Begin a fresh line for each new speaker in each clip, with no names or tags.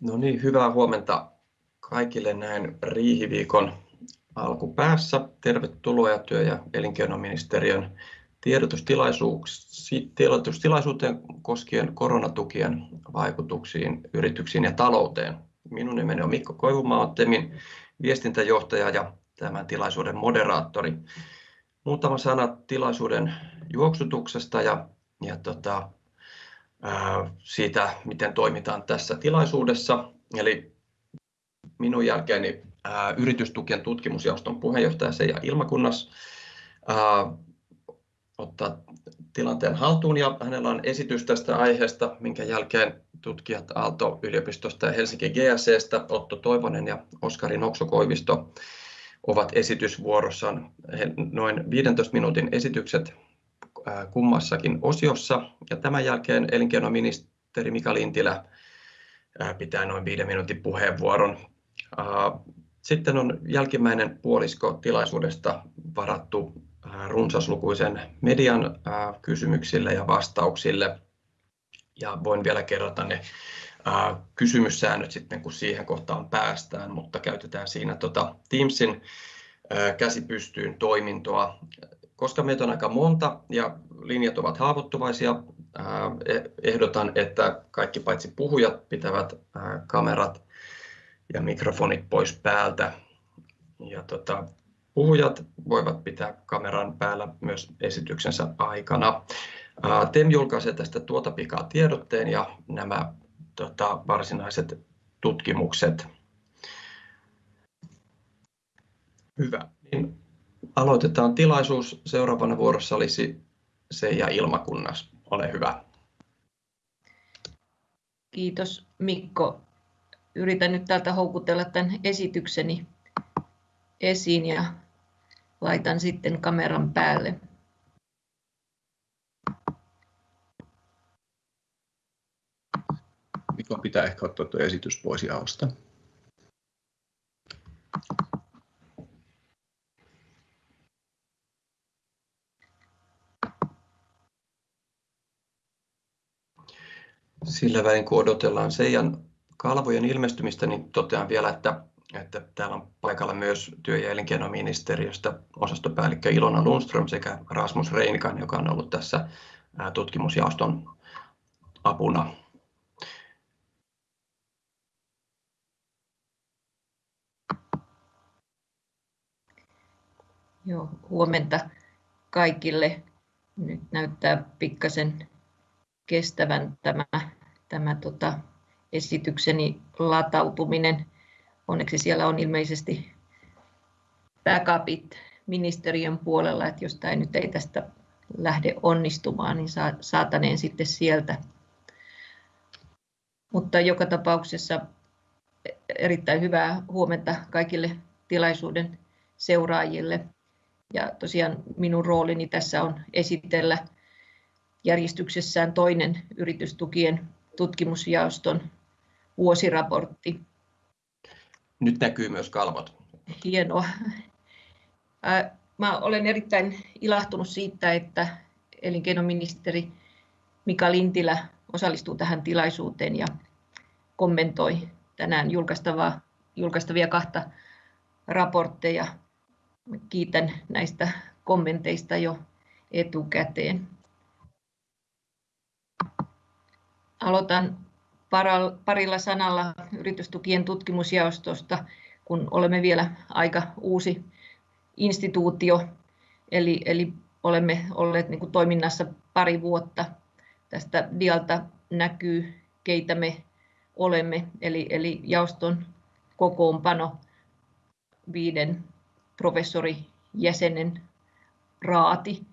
No niin, hyvää huomenta kaikille näin riihiviikon alkupäässä. Tervetuloa työ- ja elinkeinoministeriön tiedotustilaisuuteen koskien koronatukien vaikutuksiin yrityksiin ja talouteen. Minun nimeni on Mikko Koivumaa, olen TEMin viestintäjohtaja ja tämän tilaisuuden moderaattori. Muutama sana tilaisuuden juoksutuksesta ja siitä, miten toimitaan tässä tilaisuudessa. Eli minun jälkeeni Yritystukien tutkimusjaoston puheenjohtaja Seija Ilmakunnas ottaa tilanteen haltuun ja hänellä on esitys tästä aiheesta, minkä jälkeen tutkijat Aalto-yliopistosta ja Helsinki GSEstä Otto Toivonen ja Oskari Nokso-Koivisto ovat esitysvuorossaan. Noin 15 minuutin esitykset kummassakin osiossa ja tämän jälkeen elinkeinoministeri Mika Lintilä pitää noin 5 minuutin puheenvuoron. Sitten on jälkimmäinen puolisko tilaisuudesta varattu runsaslukuisen median kysymyksille ja vastauksille. Voin vielä kerrata ne kysymyssäännöt sitten kun siihen kohtaan päästään, mutta käytetään siinä Teamsin käsi pystyyn -toimintoa. Koska meitä on aika monta ja linjat ovat haavoittuvaisia, ehdotan, että kaikki paitsi puhujat pitävät kamerat ja mikrofonit pois päältä. Puhujat voivat pitää kameran päällä myös esityksensä aikana. TEM julkaisee tästä tuota pikaa tiedotteen ja nämä varsinaiset tutkimukset. Hyvä, niin aloitetaan tilaisuus. Seuraavana vuorossa olisi Seija Ilmakunnas. Ole hyvä.
Kiitos Mikko. Yritän nyt täältä houkutella tän esitykseni esiin ja laitan sitten kameran päälle.
Mikon pitää ehkä ottaa tuo esitys pois jaosta. Sillä välin kun odotellaan Seijan kalvojen ilmestymistä, niin totean vielä, että täällä on paikalla myös työ- ja elinkeinoministeriöstä osastopäällikkö Ilona Lundström sekä Rasmus Reinikainen, joka on ollut tässä tutkimusjaoston apuna.
Joo, huomenta kaikille. Nyt näyttää pikkaisen kestävän tämä esitykseni latautuminen. Onneksi siellä on ilmeisesti backupit ministeriön puolella, että jos tää nyt ei tästä lähde onnistumaan, niin saataneen sitten sieltä. Mutta joka tapauksessa erittäin hyvää huomenta kaikille tilaisuuden seuraajille. Tosiaan minun roolini tässä on esitellä järjestyksessään toinen Yritystukien tutkimusjaoston vuosiraportti.
Nyt näkyy myös kalvot.
Hienoa. Mä olen erittäin ilahtunut siitä, että elinkeinoministeri Mika Lintilä osallistuu tähän tilaisuuteen ja kommentoi tänään julkaistavia kahta raportteja. Kiitän näistä kommenteista jo etukäteen. Aloitan parilla sanalla Yritystukien tutkimusjaostosta, kun olemme vielä aika uusi instituutio. Eli olemme olleet niinku toiminnassa pari vuotta. Tästä dialta näkyy keitä me olemme. Eli jaoston kokoonpano viiden professorijäsenen raati,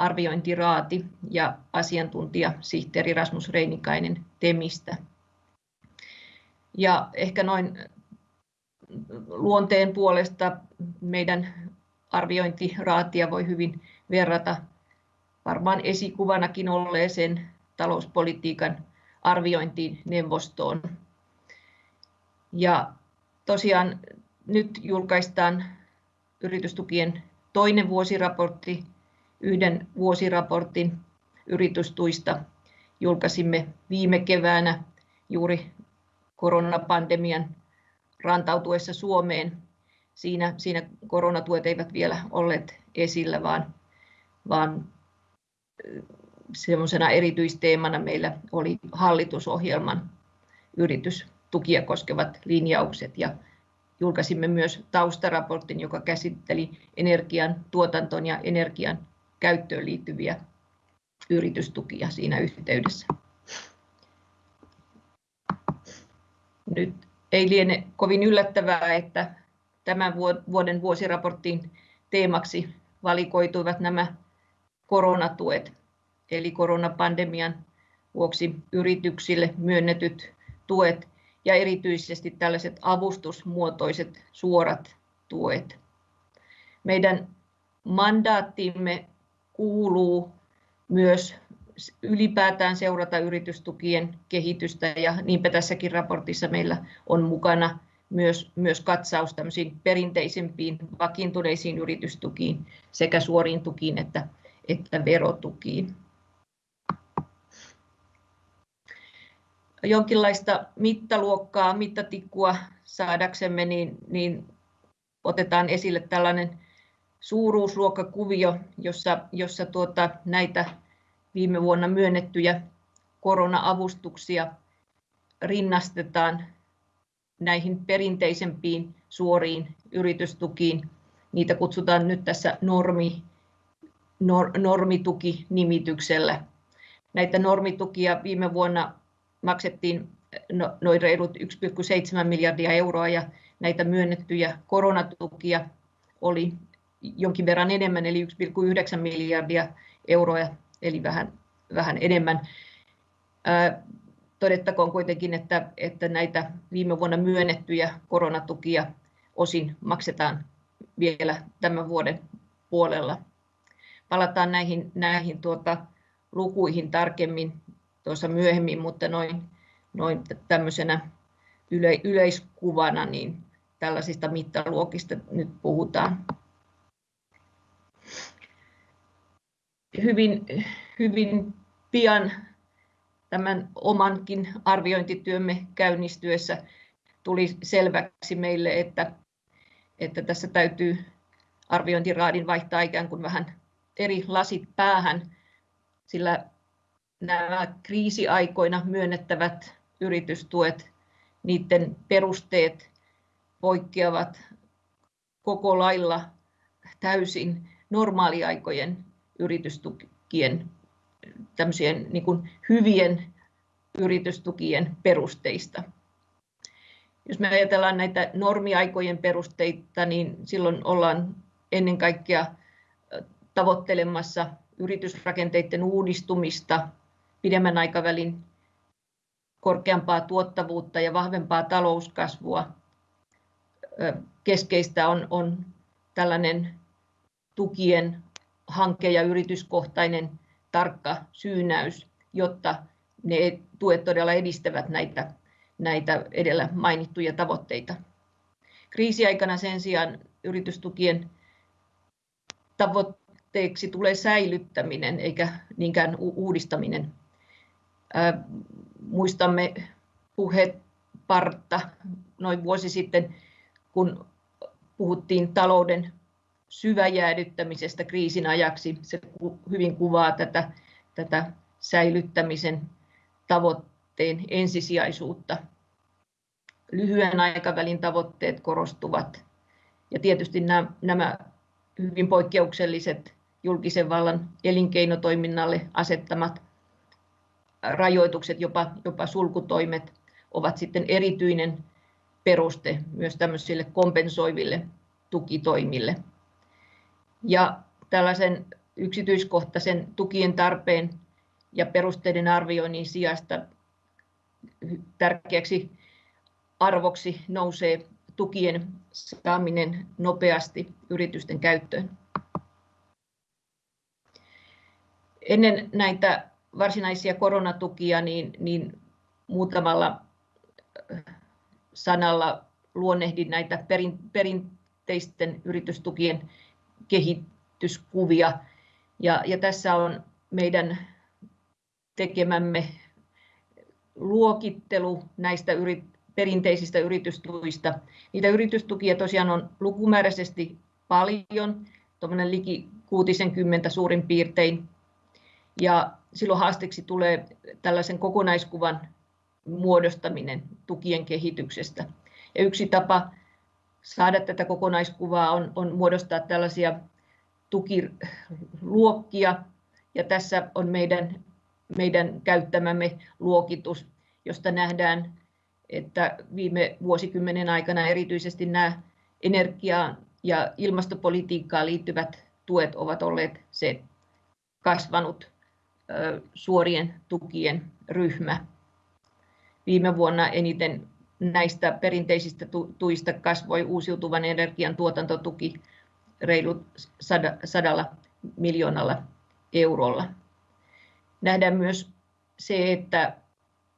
arviointiraati ja asiantuntijasihteeri Rasmus Reinikainen TEMistä. Ehkä noin luonteen puolesta meidän arviointiraatia voi hyvin verrata varmaan esikuvanakin olleeseen talouspolitiikan arviointineuvostoon. Tosiaan nyt julkaistaan Yritystukien toinen vuosiraportti. Yhden vuosiraportin yritystuista julkaisimme viime keväänä juuri koronapandemian rantautuessa Suomeen. Siinä, siinä koronatuet eivät vielä olleet esillä, vaan, vaan semmoisena erityisteemana meillä oli hallitusohjelman yritystukia koskevat linjaukset ja julkaisimme myös taustaraportin, joka käsitteli energian tuotantoon ja energian käyttöön liittyviä yritystukia siinä yhteydessä. Nyt ei liene kovin yllättävää, että tämän vuoden vuosiraportin teemaksi valikoituivat nämä koronatuet, eli koronapandemian vuoksi yrityksille myönnetyt tuet ja erityisesti tällaiset avustusmuotoiset suorat tuet. Meidän mandaattimme kuuluu myös ylipäätään seurata yritystukien kehitystä ja niinpä tässäkin raportissa meillä on mukana myös, myös katsaus perinteisempiin vakiintuneisiin yritystukiin sekä suoriin tukiin että, että verotukiin. Jonkinlaista mittaluokkaa, mittatikkua saadaksemme, niin, niin otetaan esille tällainen suuruusluokkakuvio, jossa, jossa tuota, näitä viime vuonna myönnettyjä korona-avustuksia rinnastetaan näihin perinteisempiin suoriin yritystukiin. Niitä kutsutaan nyt tässä normi, nor, normituki-nimityksellä. Näitä normitukia viime vuonna maksettiin no, noin reilut 1,7 miljardia euroa ja näitä myönnettyjä koronatukia oli jonkin verran enemmän, eli 1,9 miljardia euroa, eli vähän, vähän enemmän. Todettakoon kuitenkin, että, että näitä viime vuonna myönnettyjä koronatukia osin maksetaan vielä tämän vuoden puolella. Palataan näihin, näihin tuota, lukuihin tarkemmin tuossa myöhemmin, mutta noin, noin tämmöisenä yle, yleiskuvana niin tällaisista mittaluokista nyt puhutaan. Hyvin, hyvin pian tämän omankin arviointityömme käynnistyessä tuli selväksi meille, että, että tässä täytyy arviointiraadin vaihtaa ikään kuin vähän eri lasit päähän, sillä nämä kriisiaikoina myönnettävät yritystuet, niiden perusteet poikkeavat koko lailla täysin normaaliaikojen yritystukien tämmöisien niin kuin hyvien yritystukien perusteista. Jos me ajatellaan näitä normiaikojen perusteita, niin silloin ollaan ennen kaikkea tavoittelemassa yritysrakenteiden uudistumista, pidemmän aikavälin korkeampaa tuottavuutta ja vahvempaa talouskasvua. Keskeistä on, on tällainen tukien hanke- ja yrityskohtainen tarkka syynäys, jotta ne tuet todella edistävät näitä, näitä edellä mainittuja tavoitteita. Kriisiaikana sen sijaan yritystukien tavoitteeksi tulee säilyttäminen eikä niinkään uudistaminen. muistamme puhepartta noin vuosi sitten, kun puhuttiin talouden syväjäädyttämisestä kriisin ajaksi. Se hyvin kuvaa tätä, tätä säilyttämisen tavoitteen ensisijaisuutta. Lyhyen aikavälin tavoitteet korostuvat ja tietysti nämä, nämä hyvin poikkeukselliset julkisen vallan elinkeinotoiminnalle asettamat rajoitukset, jopa, jopa sulkutoimet, ovat sitten erityinen peruste myös tämmöisille kompensoiville tukitoimille ja tällaisen yksityiskohtaisen tukien tarpeen ja perusteiden arvioinnin sijasta tärkeäksi arvoksi nousee tukien saaminen nopeasti yritysten käyttöön. Ennen näitä varsinaisia koronatukia niin, niin muutamalla sanalla luonnehdin näitä perin, perinteisten yritystukien kehityskuvia. Ja, ja tässä on meidän tekemämme luokittelu näistä yrit, perinteisistä yritystuista. Niitä yritystukia tosiaan on lukumääräisesti paljon, tuommoinen liki 60 suurin piirtein. Ja silloin haasteeksi tulee tällaisen kokonaiskuvan muodostaminen tukien kehityksestä. Ja yksi tapa saada tätä kokonaiskuvaa on, on muodostaa tällaisia tukiluokkia. Ja tässä on meidän, meidän käyttämämme luokitus, josta nähdään, että viime vuosikymmenen aikana erityisesti nämä energiaan ja ilmastopolitiikkaan liittyvät tuet ovat olleet se kasvanut suorien tukien ryhmä. Viime vuonna eniten näistä perinteisistä tuista kasvoi uusiutuvan energian tuotantotuki reilut sadalla miljoonalla eurolla. Nähdään myös se, että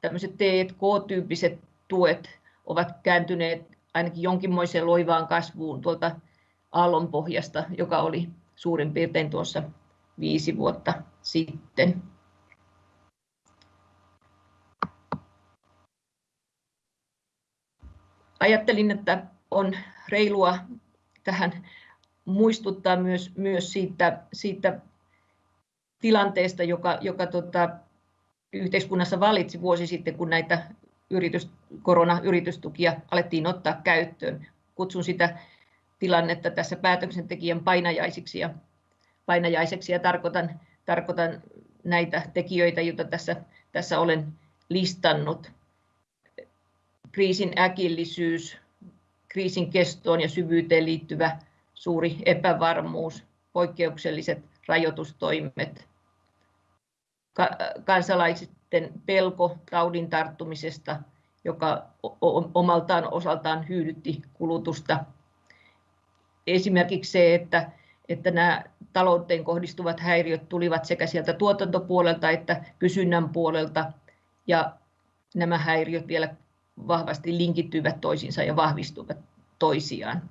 tämmöiset T&K-tyyppiset tuet ovat kääntyneet ainakin jonkinmoiseen loivaan kasvuun tuolta aallonpohjasta, joka oli suurin piirtein tuossa viisi vuotta sitten. Ajattelin, että on reilua tähän muistuttaa myös, myös siitä, siitä tilanteesta, joka, joka tota, yhteiskunnassa valitsi vuosi sitten, kun näitä yritys, koronayritystukia alettiin ottaa käyttöön. Kutsun sitä tilannetta tässä päätöksentekijän painajaisiksi ja, painajaiseksi ja tarkoitan, tarkoitan näitä tekijöitä, joita tässä, tässä olen listannut. Kriisin äkillisyys, kriisin kestoon ja syvyyteen liittyvä suuri epävarmuus, poikkeukselliset rajoitustoimet, kansalaisten pelko taudin tarttumisesta, joka omaltaan osaltaan hyydytti kulutusta. Esimerkiksi se, että, että nämä talouteen kohdistuvat häiriöt tulivat sekä sieltä tuotantopuolelta että kysynnän puolelta, ja nämä häiriöt vielä vahvasti linkittyivät toisiinsa ja vahvistuvat toisiaan.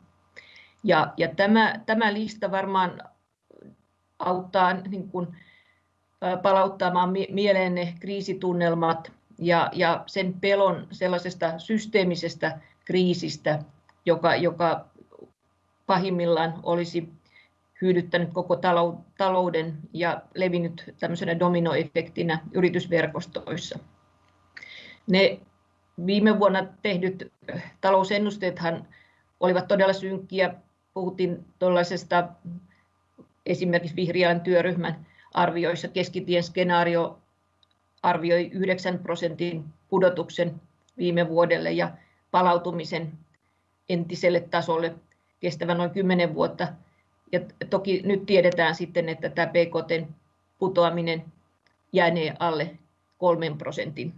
Ja, ja tämä, tämä lista varmaan auttaa niin kuin, palauttamaan mieleen ne kriisitunnelmat ja, ja sen pelon sellaisesta systeemisestä kriisistä, joka, joka pahimmillaan olisi hyödyttänyt koko talouden ja levinnyt tämmöisenä dominoefektinä yritysverkostoissa. Ne viime vuonna tehdyt talousennusteethan olivat todella synkkiä. Puhuttiin tuollaisesta esimerkiksi vihreän työryhmän arvioissa keskitien skenaario arvioi 9 prosentin pudotuksen viime vuodelle ja palautumisen entiselle tasolle kestävän noin 10 vuotta. Ja toki nyt tiedetään sitten, että tämä PKT putoaminen jäänee alle 3 prosentin.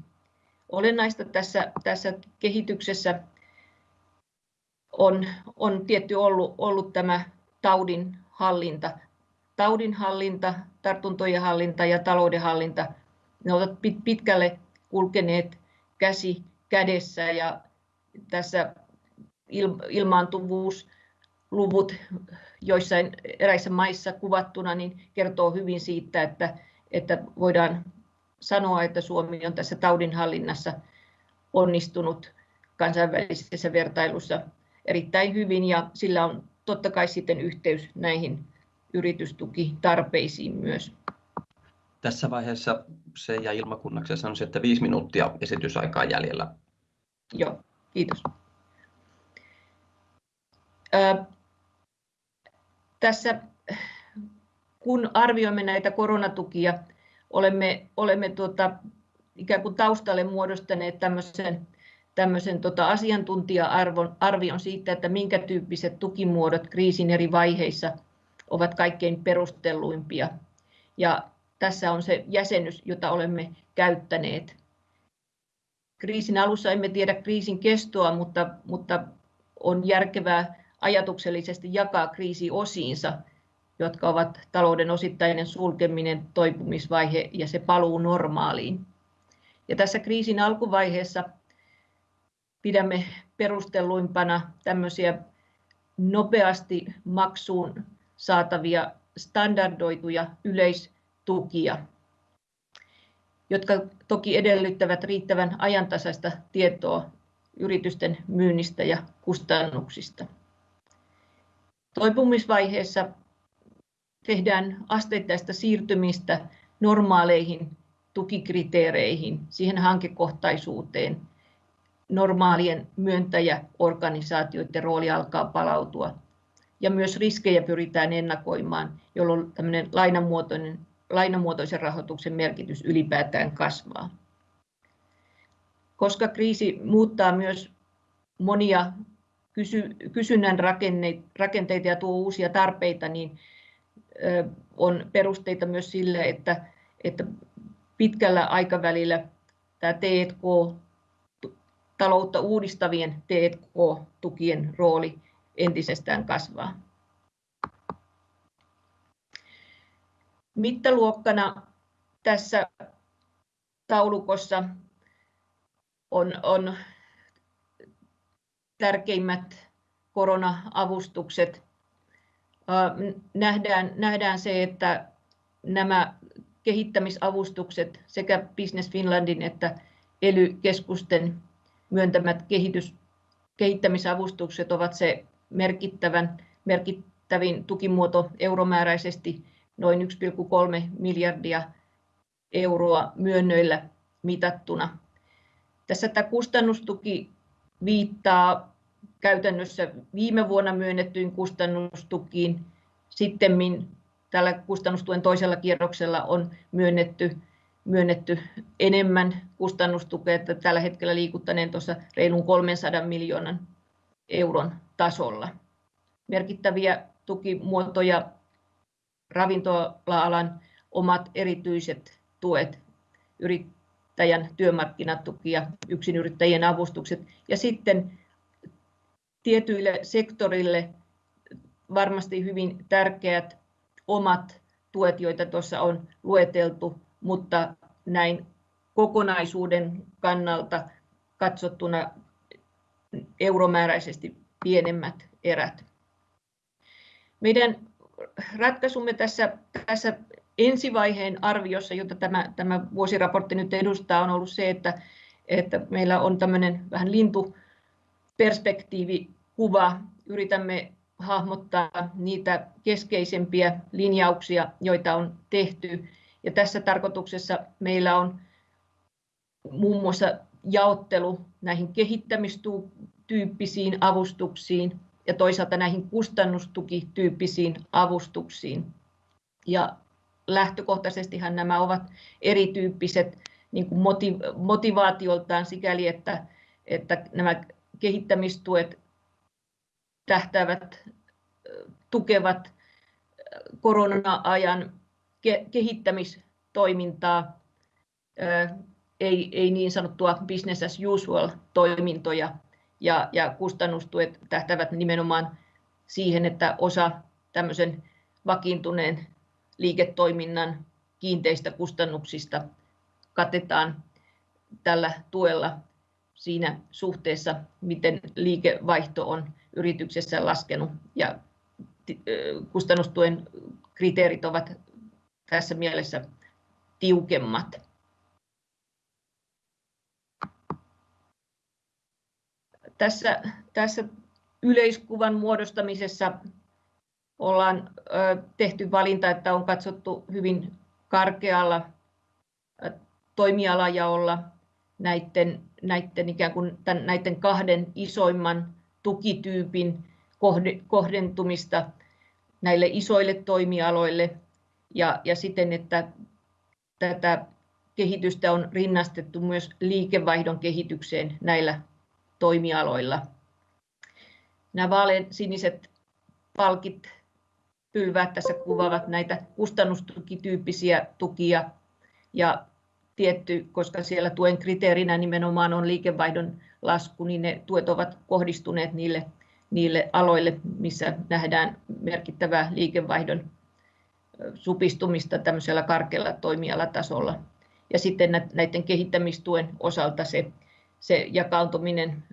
Olennaista tässä, tässä kehityksessä on, on tietty ollut, ollut tämä taudin hallinta. Taudin hallinta, tartuntojen hallinta ja talouden hallinta, ne ovat pitkälle kulkeneet käsi kädessä ja tässä ilmaantuvuusluvut joissain eräissä maissa kuvattuna niin kertoo hyvin siitä, että, että voidaan sanoa, että Suomi on tässä taudinhallinnassa onnistunut kansainvälisessä vertailussa erittäin hyvin ja sillä on totta kai sitten yhteys näihin yritystukitarpeisiin myös.
Tässä vaiheessa se ja ilmakunnaksi on että viisi minuuttia esitysaikaa jäljellä.
Joo, kiitos. Ö, tässä kun arvioimme näitä koronatukia, olemme, olemme tuota, ikään kuin taustalle muodostaneet tämmöisen tämmöisen tota asiantuntija-arvion siitä, että minkä tyyppiset tukimuodot kriisin eri vaiheissa ovat kaikkein perustelluimpia. Ja tässä on se jäsennys, jota olemme käyttäneet. Kriisin alussa emme tiedä kriisin kestoa, mutta, mutta on järkevää ajatuksellisesti jakaa kriisi osiinsa, jotka ovat talouden osittainen sulkeminen, toipumisvaihe ja se paluu normaaliin. Ja tässä kriisin alkuvaiheessa pidämme perustelluimpana tämmöisiä nopeasti maksuun saatavia standardoituja yleistukia, jotka toki edellyttävät riittävän ajantasaista tietoa yritysten myynnistä ja kustannuksista. Toipumisvaiheessa tehdään asteittaista siirtymistä normaaleihin tukikriteereihin, siihen hankekohtaisuuteen. Normaalien myöntäjäorganisaatioiden rooli alkaa palautua ja myös riskejä pyritään ennakoimaan, jolloin tämmöinen lainamuotoinen, lainamuotoisen rahoituksen merkitys ylipäätään kasvaa. Koska kriisi muuttaa myös monia kysy, kysynnän rakenteita ja tuo uusia tarpeita, niin on perusteita myös sille, että, että pitkällä aikavälillä tämä T&K, taloutta uudistavien T&K-tukien rooli entisestään kasvaa. Mittaluokkana tässä taulukossa on, on tärkeimmät korona-avustukset. Nähdään, nähdään se, että nämä kehittämisavustukset sekä Business Finlandin että ELY-keskusten myöntämät kehitys, kehittämisavustukset ovat se merkittävän, merkittävin tukimuoto euromääräisesti noin 1,3 miljardia euroa myönnöillä mitattuna. Tässä tämä kustannustuki viittaa käytännössä viime vuonna myönnettyyn kustannustukiin. Sitten tällä kustannustuen toisella kierroksella on myönnetty, myönnetty enemmän kustannustukea, että tällä hetkellä liikuttaneen tuossa reilun 300 miljoonan euron tasolla. Merkittäviä tukimuotoja ravintola-alan omat erityiset tuet, yrittäjän työmarkkinatuki ja yksinyrittäjien avustukset ja sitten tietyille sektorille varmasti hyvin tärkeät omat tuet, joita tuossa on lueteltu, mutta näin kokonaisuuden kannalta katsottuna euromääräisesti pienemmät erät. Meidän ratkaisumme tässä, tässä ensivaiheen arviossa, jota tämä, tämä vuosiraportti nyt edustaa, on ollut se, että, että meillä on tämmöinen vähän lintuperspektiivikuva. Yritämme hahmottaa niitä keskeisempiä linjauksia, joita on tehty. Ja tässä tarkoituksessa meillä on muun muassa jaottelu näihin kehittämistyyppisiin avustuksiin ja toisaalta näihin kustannustukityyppisiin avustuksiin. Ja lähtökohtaisestihan nämä ovat erityyppiset niin kuin motivaatioltaan sikäli, että, että nämä kehittämistuet tähtäävät, tukevat korona-ajan kehittämistoimintaa, ei, ei niin sanottua business as usual toimintoja ja, ja kustannustuet tähtävät nimenomaan siihen, että osa tämmöisen vakiintuneen liiketoiminnan kiinteistä kustannuksista katetaan tällä tuella siinä suhteessa, miten liikevaihto on yrityksessä laskenut ja kustannustuen kriteerit ovat tässä mielessä tiukemmat. Tässä, tässä yleiskuvan muodostamisessa ollaan tehty valinta, että on katsottu hyvin karkealla toimialajaolla näiden, näiden, ikään kuin tämän, näiden kahden isoimman tukityypin kohdentumista näille isoille toimialoille ja, ja siten, että tätä kehitystä on rinnastettu myös liikevaihdon kehitykseen näillä toimialoilla. Nämä vaalean siniset palkit pylväät tässä kuvaavat näitä kustannustukityyppisiä tukia ja tietty, koska siellä tuen kriteerinä nimenomaan on liikevaihdon lasku, niin ne tuet ovat kohdistuneet niille, niille aloille, missä nähdään merkittävää liikevaihdon supistumista tämmöisellä karkealla toimialatasolla. Ja sitten näiden kehittämistuen osalta se, se jakautuminen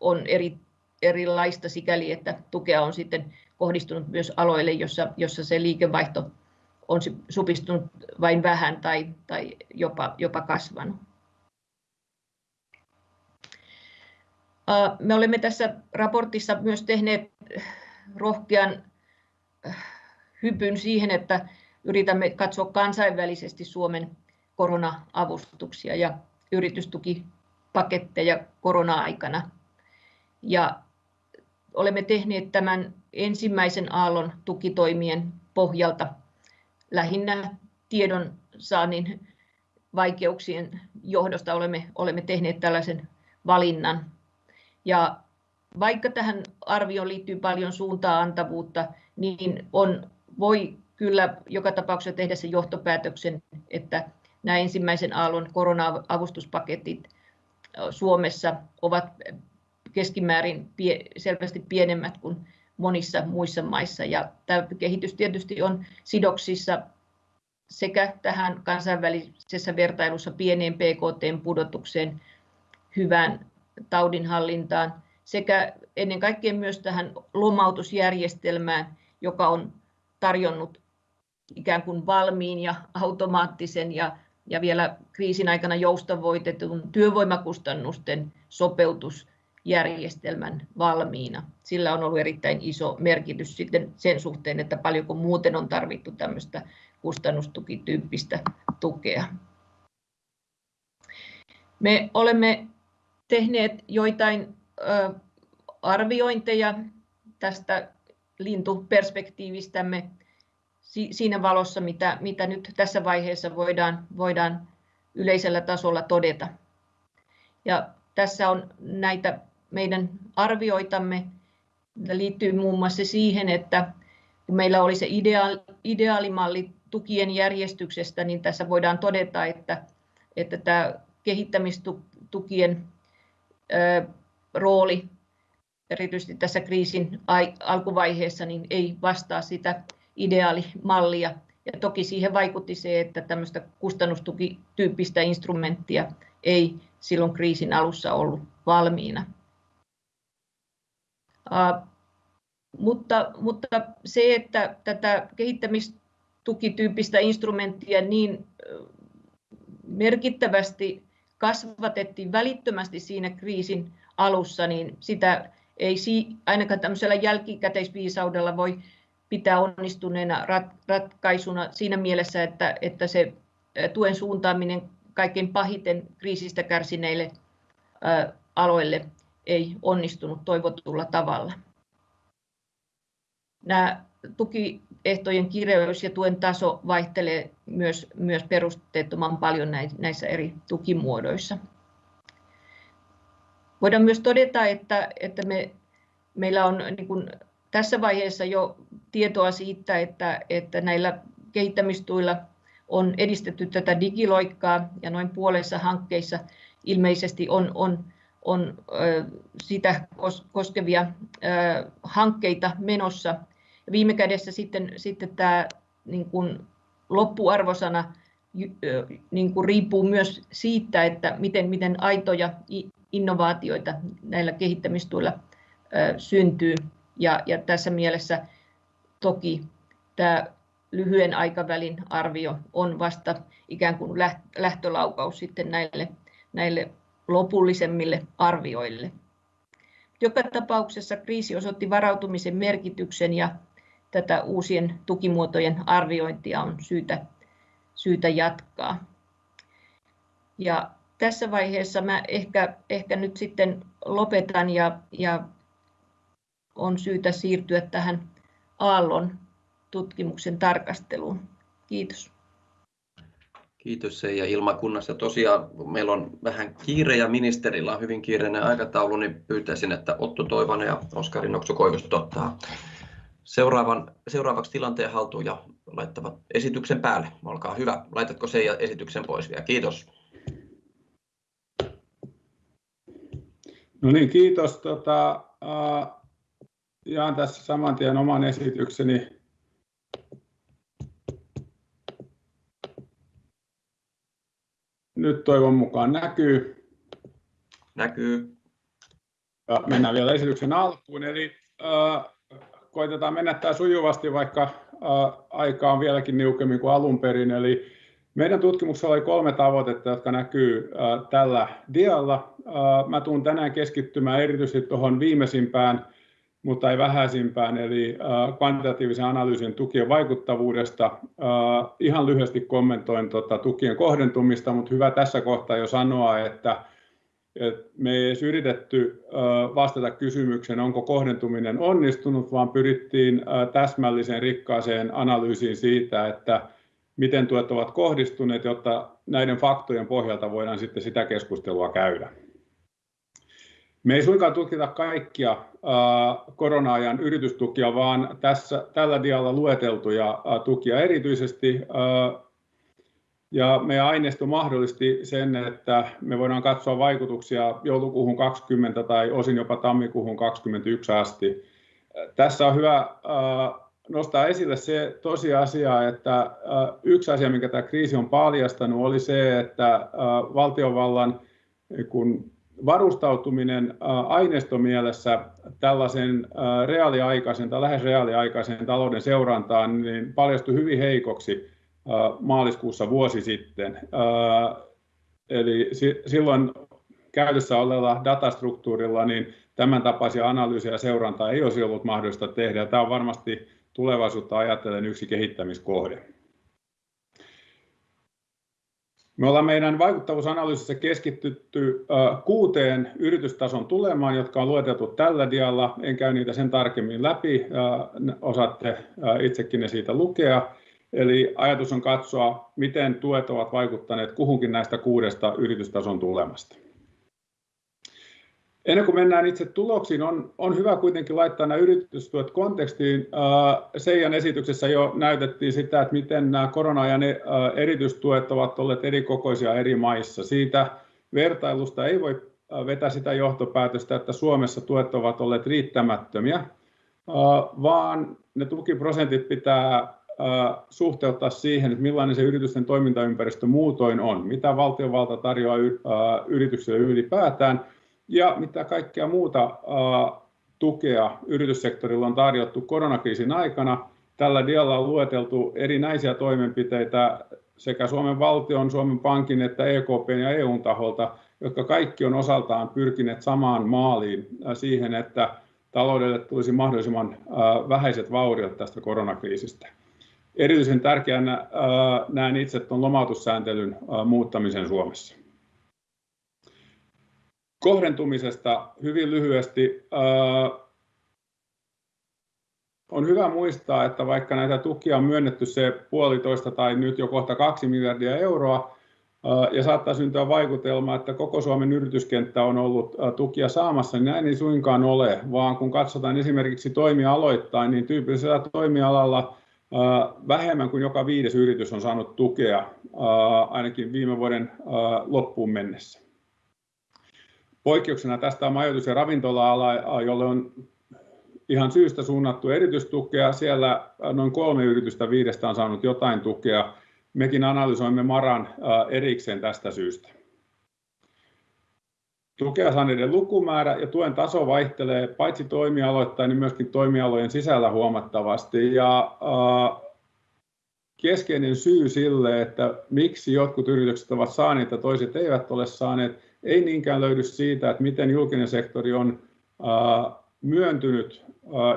on eri, erilaista sikäli, että tukea on sitten kohdistunut myös aloille, jossa, jossa se liikevaihto on supistunut vain vähän tai, tai jopa, jopa kasvanut. Me olemme tässä raportissa myös tehneet rohkean hypyn siihen, että yritämme katsoa kansainvälisesti Suomen korona-avustuksia ja yritystukipaketteja korona-aikana. Ja olemme tehneet tämän ensimmäisen aallon tukitoimien pohjalta lähinnä tiedon saannin vaikeuksien johdosta olemme, olemme tehneet tällaisen valinnan. Ja vaikka tähän arvioon liittyy paljon suuntaa antavuutta, niin on, voi kyllä joka tapauksessa tehdä sen johtopäätöksen, että nämä ensimmäisen aallon korona-avustuspaketit Suomessa ovat keskimäärin pie, selvästi pienemmät kuin monissa muissa maissa. Ja tämä kehitys tietysti on sidoksissa sekä tähän kansainvälisessä vertailussa pieneen PKT-pudotukseen, hyvään taudinhallintaan sekä ennen kaikkea myös tähän lomautusjärjestelmään, joka on tarjonnut ikään kuin valmiin ja automaattisen ja, ja vielä kriisin aikana joustavoitetun työvoimakustannusten sopeutusjärjestelmän valmiina. Sillä on ollut erittäin iso merkitys sitten sen suhteen, että paljonko muuten on tarvittu tämmöistä kustannustukityyppistä tukea. Me olemme tehneet joitain arviointeja tästä lintuperspektiivistämme siinä valossa, mitä, mitä nyt tässä vaiheessa voidaan, voidaan yleisellä tasolla todeta. Ja tässä on näitä meidän arvioitamme, liittyy muun muassa siihen, että kun meillä oli se ideaali, ideaalimalli tukien järjestyksestä, niin tässä voidaan todeta, että, että tämä kehittämistukien rooli erityisesti tässä kriisin alkuvaiheessa niin ei vastaa sitä ideaalimallia. Ja toki siihen vaikutti se, että tämmöistä kustannustukityyppistä instrumenttia ei silloin kriisin alussa ollut valmiina. Mutta, mutta se, että tätä kehittämistukityyppistä instrumenttia niin merkittävästi kasvatettiin välittömästi siinä kriisin alussa, niin sitä ei ainakaan tämmöisellä jälkikäteisviisaudella voi pitää onnistuneena ratkaisuna siinä mielessä, että, että se tuen suuntaaminen kaikkein pahiten kriisistä kärsineille aloille ei onnistunut toivotulla tavalla. Nämä tukiehtojen kireys ja tuen taso vaihtelee myös, myös perusteettoman paljon näissä eri tukimuodoissa. Voidaan myös todeta, että, että me, meillä on niin kuin tässä vaiheessa jo tietoa siitä, että, että näillä kehittämistuilla on edistetty tätä digiloikkaa ja noin puolessa hankkeissa ilmeisesti on, on, on sitä koskevia hankkeita menossa. Viime kädessä sitten, sitten tämä niin kuin loppuarvosana niin kuin riippuu myös siitä, että miten, miten aitoja innovaatioita näillä kehittämistuilla syntyy. Ja, ja tässä mielessä toki tämä lyhyen aikavälin arvio on vasta ikään kuin lähtölaukaus sitten näille, näille lopullisemmille arvioille. Joka tapauksessa kriisi osoitti varautumisen merkityksen ja tätä uusien tukimuotojen arviointia on syytä, syytä jatkaa. Ja tässä vaiheessa mä ehkä, ehkä nyt sitten lopetan ja, ja on syytä siirtyä tähän Aallon tutkimuksen tarkasteluun. Kiitos.
Kiitos Seija Ilmakunnassa. Tosiaan meillä on vähän kiire ja ministerillä on hyvin kiireinen aikataulu, niin pyytäisin, että Otto Toivonen ja Oskari Nokso-Koivisto ottaa seuraavan, seuraavaksi tilanteen haltuun ja laittavat esityksen päälle. Olkaa hyvä. Laitatko Seija esityksen pois vielä? Kiitos.
No niin, kiitos. Tota, uh, jaan tässä saman tien oman esitykseni. Nyt toivon mukaan näkyy.
Näkyy.
Ja mennään vielä esityksen alkuun. Eli äh, koitetaan mennä tämä sujuvasti, vaikka äh, aika on vieläkin niukemmin kuin alun perin. Eli Meidän tutkimuksella oli kolme tavoitetta, jotka näkyy tällä dialla. Mä tuun tänään keskittymään erityisesti tuohon viimeisimpään, mutta ei vähäisimpään, eli kvantitatiivisen analyysin tukien vaikuttavuudesta. Ihan lyhyesti kommentoin tuota tukien kohdentumista, mutta hyvä tässä kohtaa jo sanoa, että me ei edes yritetty vastata kysymykseen, onko kohdentuminen onnistunut, vaan pyrittiin täsmälliseen rikkaaseen analyysiin siitä, että miten tuet ovat kohdistuneet, jotta näiden faktojen pohjalta voidaan sitten sitä keskustelua käydä. Me ei suinkaan tutkita kaikkia korona-ajan yritystukia, vaan tässä, tällä dialla lueteltuja tukia erityisesti. Ja meidän aineisto mahdollisti sen, että me voidaan katsoa vaikutuksia joulukuuhun 20 tai osin jopa tammikuuhun 21 asti. Tässä on hyvä nostaa esille se tosiasia, että yksi asia, minkä tämä kriisi on paljastanut, oli se, että valtiovallan kun varustautuminen aineistomielessä tällaisen reaaliaikaisen tai lähes reaaliaikaisen talouden seurantaan niin paljastui hyvin heikoksi maaliskuussa vuosi sitten. Eli silloin käytössä olevalla datastruktuurilla niin tämän tapaisia analyysiä ja seurantaa ei olisi ollut mahdollista tehdä. Tämä on varmasti tulevaisuutta ajatellen yksi kehittämiskohde. Me ollaan meidän vaikuttavuusanalyysissä keskitytty kuuteen yritystason tulemaan, jotka on lueteltu tällä dialla. En käy niitä sen tarkemmin läpi, osaatte itsekin ne siitä lukea. Eli ajatus on katsoa, miten tuet ovat vaikuttaneet kuhunkin näistä kuudesta yritystason tulemasta. Ennen kuin mennään itse tuloksiin, on, on hyvä kuitenkin laittaa nämä yritystuet kontekstiin. Seijan esityksessä jo näytettiin sitä, että miten nämä korona-ajan erityistuet ovat olleet eri kokoisia eri maissa. Siitä vertailusta ei voi vetää sitä johtopäätöstä, että Suomessa tuet ovat olleet riittämättömiä, vaan ne tukiprosentit pitää suhteuttaa siihen, että millainen se yritysten toimintaympäristö muutoin on, mitä valtiovalta tarjoaa yrityksille ylipäätään – ja mitä kaikkea muuta tukea yrityssektorilla on tarjottu koronakriisin aikana. Tällä dialla on lueteltu erinäisiä toimenpiteitä sekä Suomen valtion, Suomen Pankin että EKP ja EUn taholta, jotka kaikki on osaltaan pyrkineet samaan maaliin siihen, että taloudelle tulisi mahdollisimman vähäiset vauriot tästä koronakriisistä. Erityisen tärkeänä näen itse tuon lomautussääntelyn muuttamisen Suomessa. Kohdentumisesta hyvin lyhyesti. On hyvä muistaa, että vaikka näitä tukia on myönnetty se puolitoista tai nyt jo kohta kaksi miljardia euroa, ja saattaa syntyä vaikutelma, että koko Suomen yrityskenttä on ollut tukia saamassa, niin näin ei suinkaan ole, vaan kun katsotaan esimerkiksi toimialoittain, niin tyypillisellä toimialalla vähemmän kuin joka viides yritys on saanut tukea ainakin viime vuoden loppuun mennessä. Poikkeuksena tästä on majoitus- ja ravintola-ala, jolle on ihan syystä suunnattu erityistukea. Siellä noin kolme yritystä viidestä on saanut jotain tukea. Mekin analysoimme MARAn erikseen tästä syystä. Tukea saaneiden lukumäärä ja tuen taso vaihtelee paitsi toimialoittain, niin myöskin toimialojen sisällä huomattavasti. Ja keskeinen syy sille, että miksi jotkut yritykset ovat saaneet ja toiset eivät ole saaneet, ei niinkään löydy siitä, että miten julkinen sektori on myöntynyt,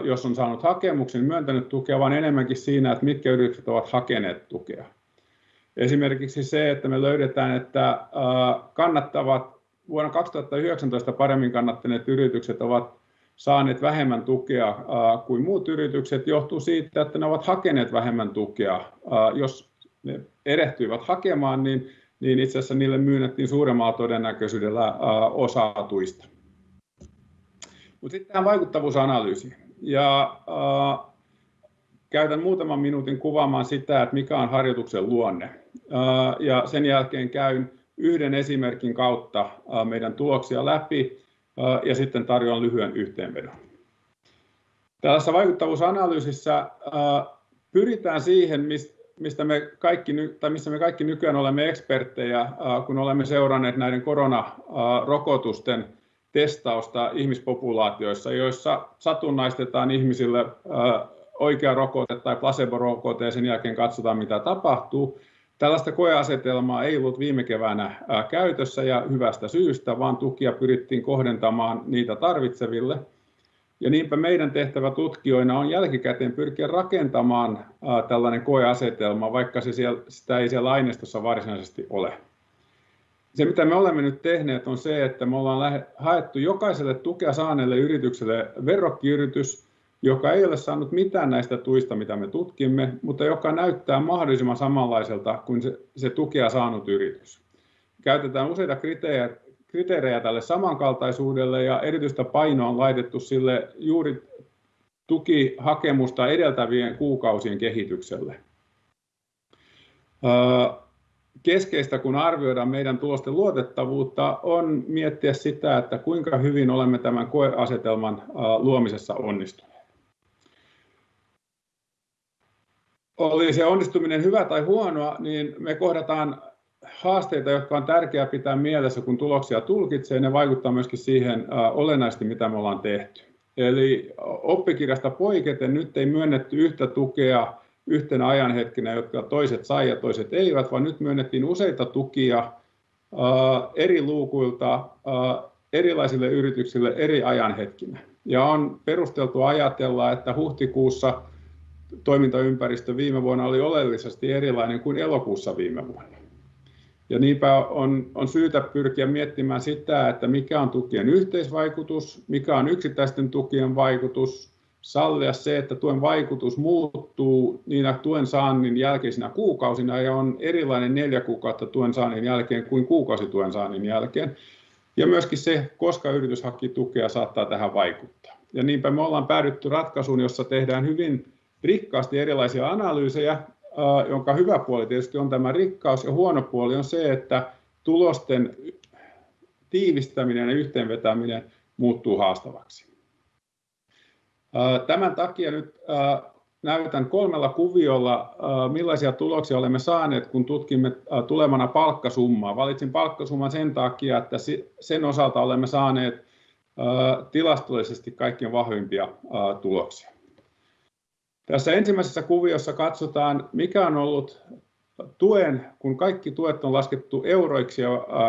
jos on saanut hakemuksen, myöntänyt tukea, vaan enemmänkin siinä, että mitkä yritykset ovat hakeneet tukea. Esimerkiksi se, että me löydetään, että kannattavat vuonna 2019 paremmin kannattaneet yritykset ovat saaneet vähemmän tukea kuin muut yritykset, johtuu siitä, että ne ovat hakeneet vähemmän tukea. Jos ne erehtyivät hakemaan, niin niin itse asiassa niille myynnettiin suuremmalla todennäköisyydellä osa tuista. Mutta sitten tähän vaikuttavuusanalyysiin. Ja, käytän muutaman minuutin kuvaamaan sitä, että mikä on harjoituksen luonne. Ja sen jälkeen käyn yhden esimerkin kautta meidän tuloksia läpi ja sitten tarjoan lyhyen yhteenvedon. Tällaisessa vaikuttavuusanalyysissä pyritään siihen, mistä mistä me kaikki, tai missä me kaikki nykyään olemme eksperttejä, kun olemme seuranneet näiden koronarokotusten testausta ihmispopulaatioissa, joissa satunnaistetaan ihmisille oikea rokote tai placebo-rokote ja sen jälkeen katsotaan mitä tapahtuu. Tällaista koeasetelmaa ei ollut viime keväänä käytössä ja hyvästä syystä, vaan tukia pyrittiin kohdentamaan niitä tarvitseville. Ja niinpä meidän tehtävä tutkijoina on jälkikäteen pyrkiä rakentamaan tällainen koeasetelma, vaikka se siellä, sitä ei siellä aineistossa varsinaisesti ole. Se, mitä me olemme nyt tehneet, on se, että me ollaan haettu jokaiselle tukea saaneelle yritykselle verrokkiyritys, joka ei ole saanut mitään näistä tuista, mitä me tutkimme, mutta joka näyttää mahdollisimman samanlaiselta kuin se, se tukea saanut yritys. Käytetään useita kriteerejä, kriteerejä tälle samankaltaisuudelle ja erityistä painoa on laitettu sille juuri tukihakemusta edeltävien kuukausien kehitykselle. Keskeistä, kun arvioidaan meidän tulosten luotettavuutta, on miettiä sitä, että kuinka hyvin olemme tämän koeasetelman luomisessa onnistuneet. oli se onnistuminen hyvä tai huonoa, niin me kohdataan haasteita, jotka on tärkeää pitää mielessä, kun tuloksia tulkitsee. Ne vaikuttaa myöskin siihen olennaisesti, mitä me ollaan tehty. Eli oppikirjasta poiketen nyt ei myönnetty yhtä tukea yhtenä ajanhetkenä, jotka toiset sai ja toiset eivät, vaan nyt myönnettiin useita tukia eri luukuilta erilaisille yrityksille eri ajanhetkinä. Ja on perusteltu ajatella, että huhtikuussa toimintaympäristö viime vuonna oli oleellisesti erilainen kuin elokuussa viime vuonna. Ja niinpä on, on syytä pyrkiä miettimään sitä, että mikä on tukien yhteisvaikutus, mikä on yksittäisten tukien vaikutus, sallia se, että tuen vaikutus muuttuu niinä tuen saannin jälkeisinä kuukausina ja on erilainen neljä kuukautta tuen saannin jälkeen kuin kuukausi tuen saannin jälkeen. Ja myöskin se, koska yritys haki tukea, saattaa tähän vaikuttaa. Ja niinpä me ollaan päädytty ratkaisuun, jossa tehdään hyvin rikkaasti erilaisia analyysejä, jonka hyvä puoli tietysti on tämä rikkaus ja huono puoli on se, että tulosten tiivistäminen ja yhteenvetäminen muuttuu haastavaksi. Tämän takia nyt näytän kolmella kuviolla, millaisia tuloksia olemme saaneet, kun tutkimme tulemana palkkasummaa. Valitsin palkkasumman sen takia, että sen osalta olemme saaneet tilastollisesti kaikkien vahvimpia tuloksia. Tässä ensimmäisessä kuviossa katsotaan, mikä on ollut tuen, kun kaikki tuet on laskettu euroiksi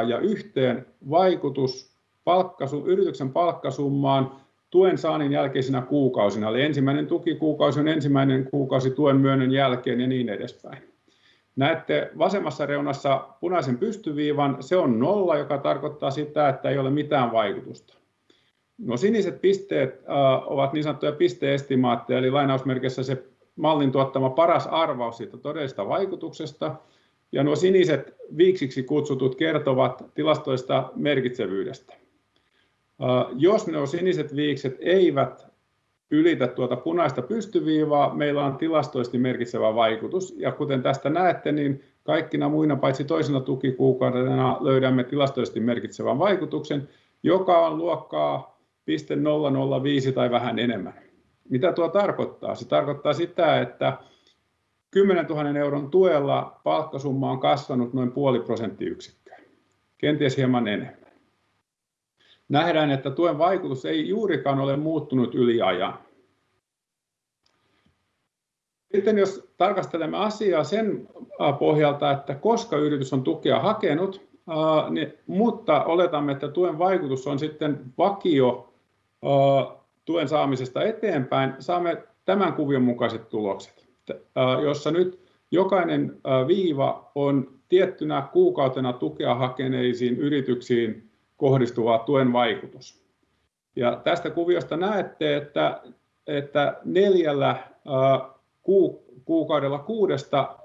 ja, yhteen, vaikutus palkkasu, yrityksen palkkasummaan tuen saannin jälkeisinä kuukausina. Eli ensimmäinen tukikuukausi on ensimmäinen kuukausi tuen myönnön jälkeen ja niin edespäin. Näette vasemmassa reunassa punaisen pystyviivan, se on nolla, joka tarkoittaa sitä, että ei ole mitään vaikutusta. No siniset pisteet äh, ovat niin sanottuja pisteestimaatteja, eli lainausmerkissä se mallin tuottama paras arvaus siitä todellisesta vaikutuksesta. Ja nuo siniset viiksiksi kutsutut kertovat tilastoista merkitsevyydestä. Äh, jos nuo siniset viikset eivät ylitä tuota punaista pystyviivaa, meillä on tilastoisesti merkitsevä vaikutus. Ja kuten tästä näette, niin kaikkina muina paitsi toisena tukikuukaudena löydämme tilastoisesti merkitsevän vaikutuksen, joka on luokkaa 0,005 tai vähän enemmän. Mitä tuo tarkoittaa? Se tarkoittaa sitä, että 10 000 euron tuella palkkasumma on kasvanut noin puoli prosenttiyksikköä, kenties hieman enemmän. Nähdään, että tuen vaikutus ei juurikaan ole muuttunut yli ajan. Sitten jos tarkastelemme asiaa sen pohjalta, että koska yritys on tukea hakenut, niin, mutta oletamme, että tuen vaikutus on sitten vakio tuen saamisesta eteenpäin, saamme tämän kuvion mukaiset tulokset, jossa nyt jokainen viiva on tiettynä kuukautena tukea hakeneisiin yrityksiin kohdistuva tuen vaikutus. Ja tästä kuviosta näette, että, että neljällä kuukaudella kuudesta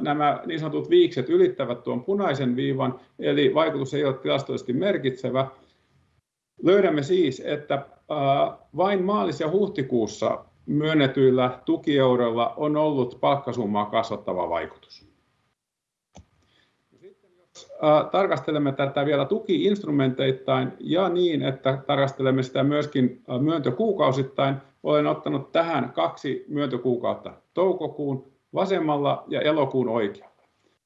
nämä niin sanotut viikset ylittävät tuon punaisen viivan, eli vaikutus ei ole tilastollisesti merkitsevä. Löydämme siis, että vain maalis- ja huhtikuussa myönnetyillä tukieuroilla on ollut palkkasummaa kasvattava vaikutus. Sitten jos tarkastelemme tätä vielä tukiinstrumenteittain ja niin, että tarkastelemme sitä myöskin myöntökuukausittain, olen ottanut tähän kaksi myöntökuukautta, toukokuun vasemmalla ja elokuun oikealla.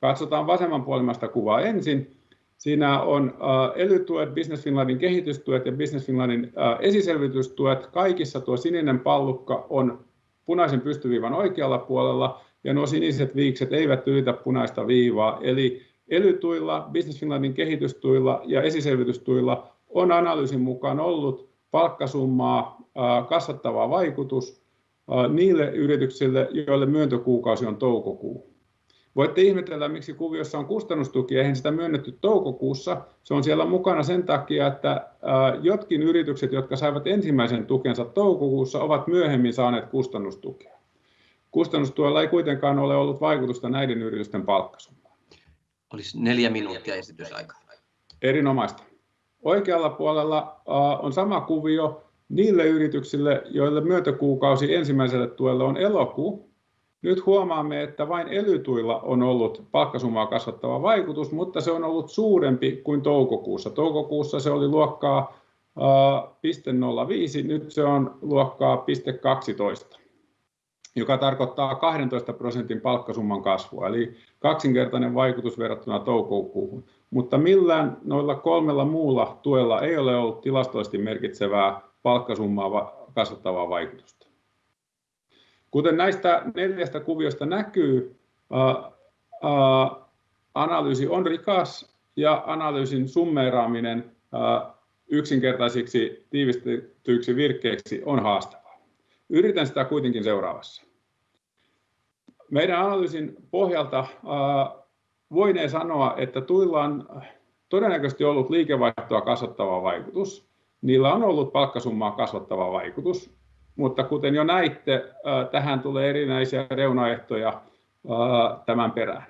Katsotaan vasemmanpuolimasta kuvaa ensin Siinä on äh, elytuet, Business Finlandin kehitystuet ja Business Finlandin äh, esiselvitystuet. Kaikissa tuo sininen pallukka on punaisen pystyviivan oikealla puolella ja nuo siniset viikset eivät ylitä punaista viivaa. Eli elytuilla, Business Finlandin kehitystuilla ja esiselvitystuilla on analyysin mukaan ollut palkkasummaa kasvattava vaikutus niille yrityksille, joille myöntökuukausi on toukokuu. Voitte ihmetellä, miksi kuviossa on kustannustuki, eihän sitä myönnetty toukokuussa. Se on siellä mukana sen takia, että jotkin yritykset, jotka saivat ensimmäisen tukensa toukokuussa, ovat myöhemmin saaneet kustannustukea. Kustannustuella ei kuitenkaan ole ollut vaikutusta näiden yritysten palkkasummaan.
Olisi neljä minuuttia esitysaika.
Erinomaista. Oikealla puolella on sama kuvio niille yrityksille, joille myöntökuukausi ensimmäiselle tuelle on elokuu. Nyt huomaamme, että vain elytuilla on ollut palkkasummaa kasvattava vaikutus, mutta se on ollut suurempi kuin toukokuussa. Toukokuussa se oli luokkaa 0,05, nyt se on luokkaa 0,12, joka tarkoittaa 12% palkkasumman kasvua, eli kaksinkertainen vaikutus verrattuna toukokuuhun. Mutta millään noilla kolmella muulla tuella ei ole ollut tilastollisesti merkitsevää palkkasummaa kasvattavaa vaikutusta. Kuten näistä neljästä kuviosta näkyy, analyysi on rikas ja analyysin summeeraaminen yksinkertaisiksi tiivistetyiksi virkkeiksi on haastavaa. Yritän sitä kuitenkin seuraavassa. Meidän analyysin pohjalta voinee sanoa, että tuilla on todennäköisesti ollut liikevaihtoa kasvattava vaikutus. Niillä on ollut palkkasummaa kasvattava vaikutus, mutta kuten jo näitte, tähän tulee erinäisiä reunaehtoja tämän perään.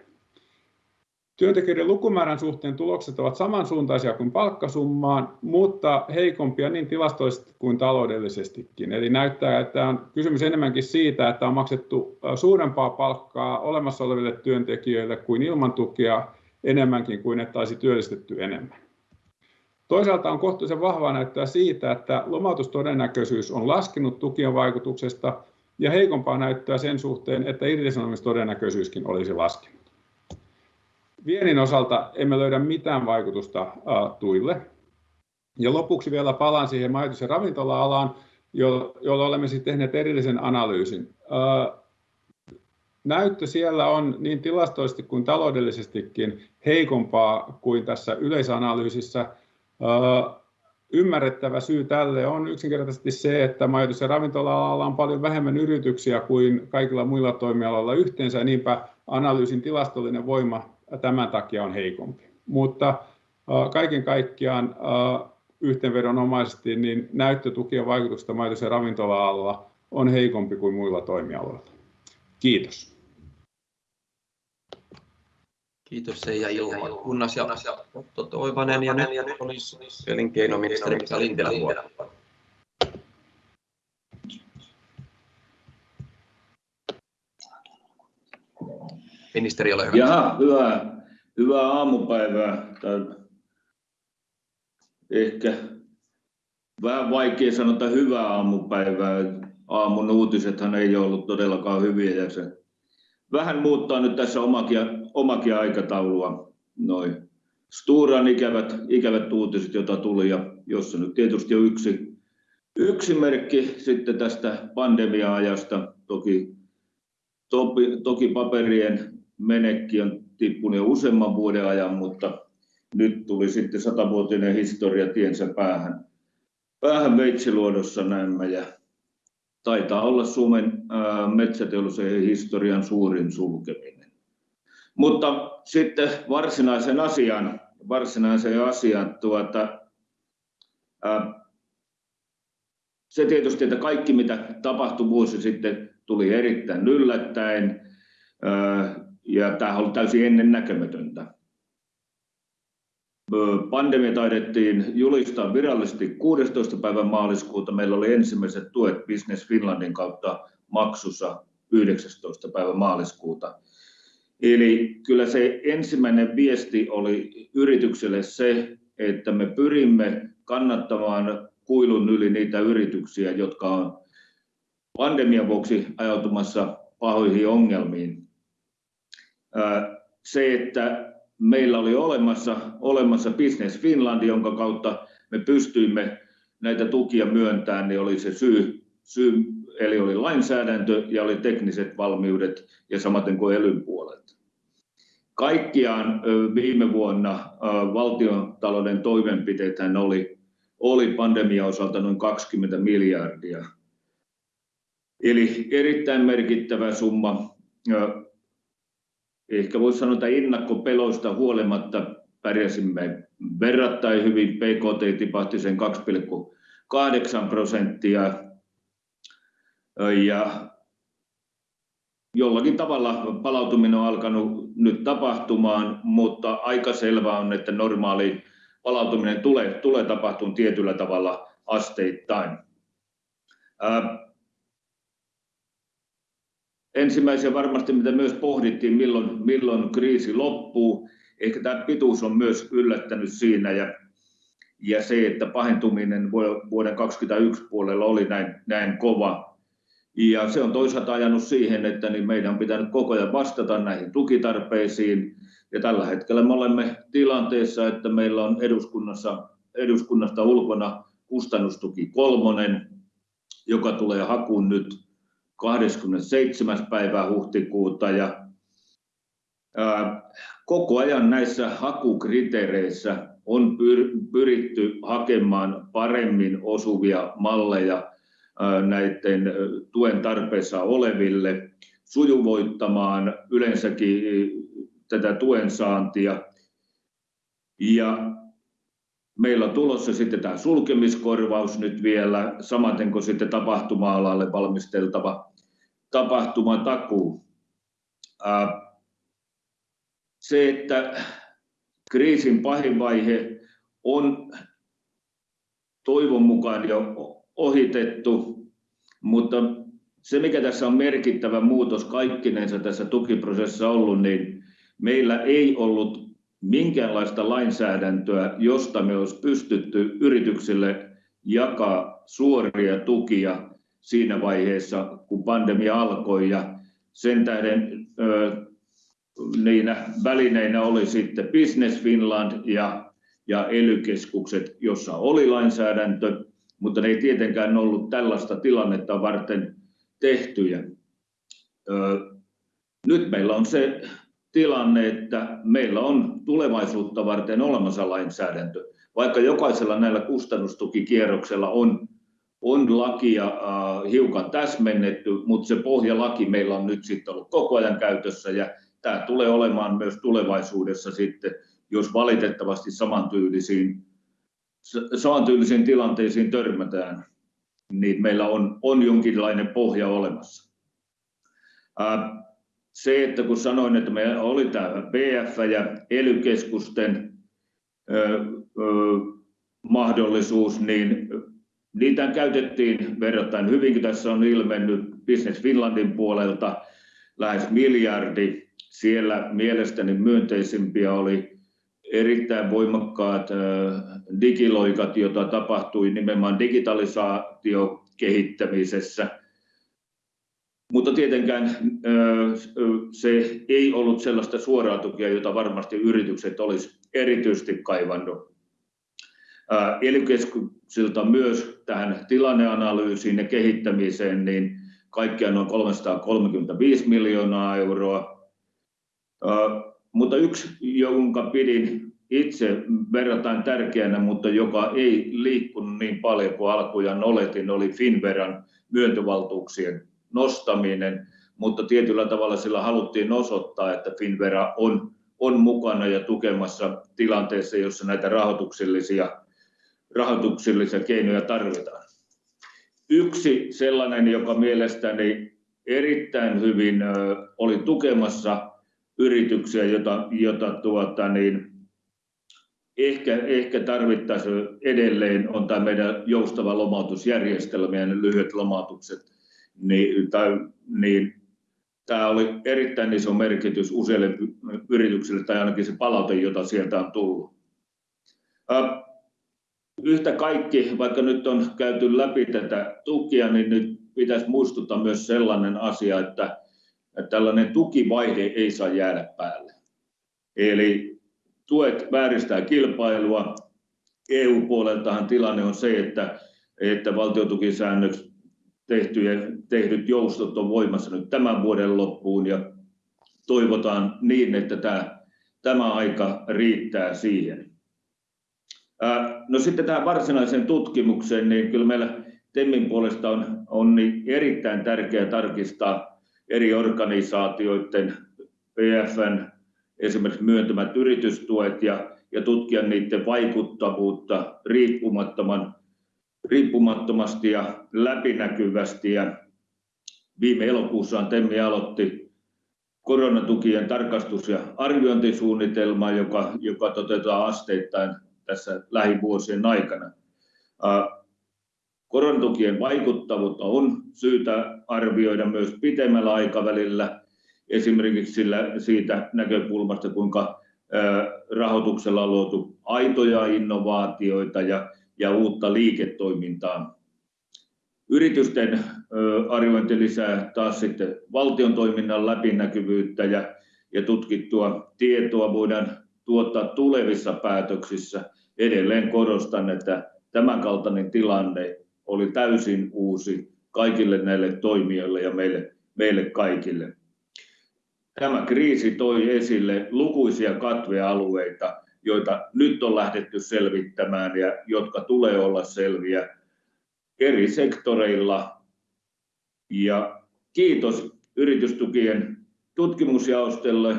Työntekijöiden lukumäärän suhteen tulokset ovat samansuuntaisia kuin palkkasummaan, mutta heikompia niin tilastollisesti kuin taloudellisestikin. Eli näyttää, että on kysymys enemmänkin siitä, että on maksettu suurempaa palkkaa olemassa oleville työntekijöille kuin ilman tukea enemmänkin kuin että olisi työllistetty enemmän. Toisaalta on kohtuullisen vahvaa näyttöä siitä, että lomautustodennäköisyys on laskenut tukien vaikutuksesta ja heikompaa näyttöä sen suhteen, että irtisanomistodennäköisyyskin olisi laskenut. Viennin osalta emme löydä mitään vaikutusta tuille. Ja lopuksi vielä palaan siihen majoitus- ja ravintola-alaan, jolla olemme sitten tehneet erillisen analyysin. Näyttö siellä on niin tilastollisesti kuin taloudellisestikin heikompaa kuin tässä yleisanalyysissä. Ymmärrettävä syy tälle on yksinkertaisesti se, että majoitus- ja ravintola-alalla on paljon vähemmän yrityksiä kuin kaikilla muilla toimialoilla yhteensä niinpä analyysin tilastollinen voima tämän takia on heikompi. Mutta kaiken kaikkiaan yhteenvedonomaisesti niin näyttö tukien vaikutuksesta majoitus- ja ravintola-alalla on heikompi kuin muilla toimialoilla. Kiitos.
Kiitos Seija Ilmakunnas ja Otto Toivanen ja nyt olisi elinkeinoministeri Mika Lintilän vuoro. Ministeri, ole hyvä.
Jaha, hyvää, hyvää aamupäivää. Tai ehkä vähän vaikea sanoa, että hyvää aamupäivää. Aamun uutisethan ei ollut todellakaan hyviä ja se vähän muuttaa nyt tässä omakin aikataulua. Noi Storan ikävät uutiset, joita tuli ja jossa nyt tietysti on yksi merkki sitten tästä pandemia-ajasta. Toki paperien menekki on tippunut jo useamman vuoden ajan, mutta nyt tuli sitten satavuotinen historia tiensä päähän Veitsiluodossa näemmä ja taitaa olla Suomen metsäteollisuuden historian suurin sulkeminen. Mutta sitten varsinaiseen asiaan. Se tietysti, että kaikki mitä tapahtui vuosi sitten tuli erittäin yllättäen ja tämä oli täysin ennennäkemätöntä. Pandemia taidettiin julistaa virallisesti 16. päivä maaliskuuta. Meillä oli ensimmäiset tuet Business Finlandin kautta maksussa 19. päivä maaliskuuta. Eli kyllä se ensimmäinen viesti oli yritykselle se, että me pyrimme kannattamaan kuilun yli niitä yrityksiä, jotka on pandemian vuoksi ajautumassa pahoihin ongelmiin. Se, että meillä oli olemassa Business Finland, jonka kautta me pystyimme näitä tukia myöntämään, niin oli se syy eli oli lainsäädäntö ja oli tekniset valmiudet ja samaten kuin elyn puolelta. Kaikkiaan viime vuonna valtiontalouden toimenpiteethän oli pandemian osalta noin 20 miljardia. Eli erittäin merkittävä summa. Ehkä voisi sanoa, että ennakkopeloista huolimatta pärjäsimme verrattain hyvin. BKT tipahti sen 2.8%. Jollakin tavalla palautuminen on alkanut nyt tapahtumaan, mutta aika selvää on, että normaali palautuminen tulee tapahtumaan tietyllä tavalla asteittain. Ensimmäisenä varmasti mitä myös pohdittiin milloin kriisi loppuu. Ehkä tämä pituus on myös yllättänyt siinä ja se, että pahentuminen vuoden 2021 puolella oli näin kova. Se on toisaalta ajanut siihen, että meidän on pitänyt koko ajan vastata näihin tukitarpeisiin. Tällä hetkellä me olemme tilanteessa, että meillä on eduskunnasta ulkona kustannustuki kolmonen, joka tulee hakuun nyt 27. päivä huhtikuuta. Koko ajan näissä hakukriteereissä on pyritty hakemaan paremmin osuvia malleja näitten tuen tarpeessa oleville, sujuvoittamaan yleensäkin tätä tuen saantia. Meillä on tulossa sitten tämä sulkemiskorvaus nyt vielä, samaten kuin sitten tapahtuma-alalle valmisteltava tapahtumatakuu. Se, että kriisin pahin vaihe on toivon mukaan jo ohitettu, mutta se mikä tässä on merkittävä muutos kaikkinensa tässä tukiprosessissa ollut, niin meillä ei ollut minkäänlaista lainsäädäntöä, josta me olisi pystytty yrityksille jakaa suoria tukia siinä vaiheessa kun pandemia alkoi. Sen tähden niinä välineinä oli sitten Business Finland ja ely-keskukset, jossa oli lainsäädäntö, mutta ne ei tietenkään ollut tällaista tilannetta varten tehtyjä. Nyt meillä on se tilanne, että meillä on tulevaisuutta varten olemassa lainsäädäntö. Vaikka jokaisella näillä kustannustukikierroksella on lakia hiukan täsmennetty, mutta se pohjalaki meillä on nyt sitten ollut koko ajan käytössä ja tämä tulee olemaan myös tulevaisuudessa sitten, jos valitettavasti samantyylisiin tilanteisiin törmätään, niin meillä on jonkinlainen pohja olemassa. Se, että kun sanoin, että meillä oli tämä PF ja ely-keskusten mahdollisuus, niin niitä käytettiin verrattain hyvin. Tässä on ilmennyt Business Finlandin puolelta lähes EUR 1 billion. Siellä mielestäni myönteisimpiä oli erittäin voimakkaat digiloikat, joita tapahtui nimenomaan digitalisaation kehittämisessä. Mutta tietenkään se ei ollut sellaista suoraa tukea, jota varmasti yritykset olisi erityisesti kaivannut. Ely-keskuksilta myös tähän tilanneanalyysiin ja kehittämiseen niin kaikkiaan noin 335 million. Mutta yksi jonka pidin itse verrattain tärkeänä, mutta joka ei liikkunut niin paljon kuin alkujaan oletin, oli Finnveran myöntövaltuuksien nostaminen. Mutta tietyllä tavalla sillä haluttiin osoittaa, että Finnvera on mukana ja tukemassa tilanteessa, jossa näitä rahoituksellisia keinoja tarvitaan. Yksi sellainen, joka mielestäni erittäin hyvin oli tukemassa yrityksiä, jota ehkä tarvittaisiin edelleen, on tämä meidän joustava lomautusjärjestelmä ja ne lyhyet lomautukset. Tämä oli erittäin iso merkitys useille yrityksille tai ainakin se palaute, jota sieltä on tullut. Yhtä kaikki, vaikka nyt on käyty läpi tätä tukea, niin nyt pitäisi muistuttaa myös sellainen asia, että tällainen tukivaihe ei saa jäädä päälle. Eli tuet vääristää kilpailua. EU-puoleltahan tilanne on se, että valtiontukisäännöt tehdyt joustot on voimassa nyt tämän vuoden loppuun ja toivotaan niin, että tämä aika riittää siihen. No sitten tähän varsinaiseen tutkimukseen, niin kyllä meillä TEMin puolesta on erittäin tärkeää tarkistaa eri organisaatioiden PF:n esimerkiksi myöntämät yritystuet ja tutkia niiden vaikuttavuutta riippumattomasti ja läpinäkyvästi. Viime elokuussa TEM aloitti koronatukien tarkastus- ja arviointisuunnitelman, joka toteutetaan asteittain tässä lähivuosien aikana. Koronatukien vaikuttavuutta on syytä arvioida myös pitemmällä aikavälillä. Esimerkiksi siitä näkökulmasta, kuinka rahoituksella on luotu aitoja innovaatioita ja uutta liiketoimintaa. Yritysten arviointi lisää taas sitten valtion toiminnan läpinäkyvyyttä ja tutkittua tietoa voidaan tuottaa tulevissa päätöksissä. Edelleen korostan, että tämänkaltainen tilanne oli täysin uusi kaikille näille toimijoille ja meille kaikille. Tämä kriisi toi esille lukuisia katvealueita, joita nyt on lähdetty selvittämään ja jotka tulee olla selviä eri sektoreilla. Kiitos Yritystukien tutkimusjaostolle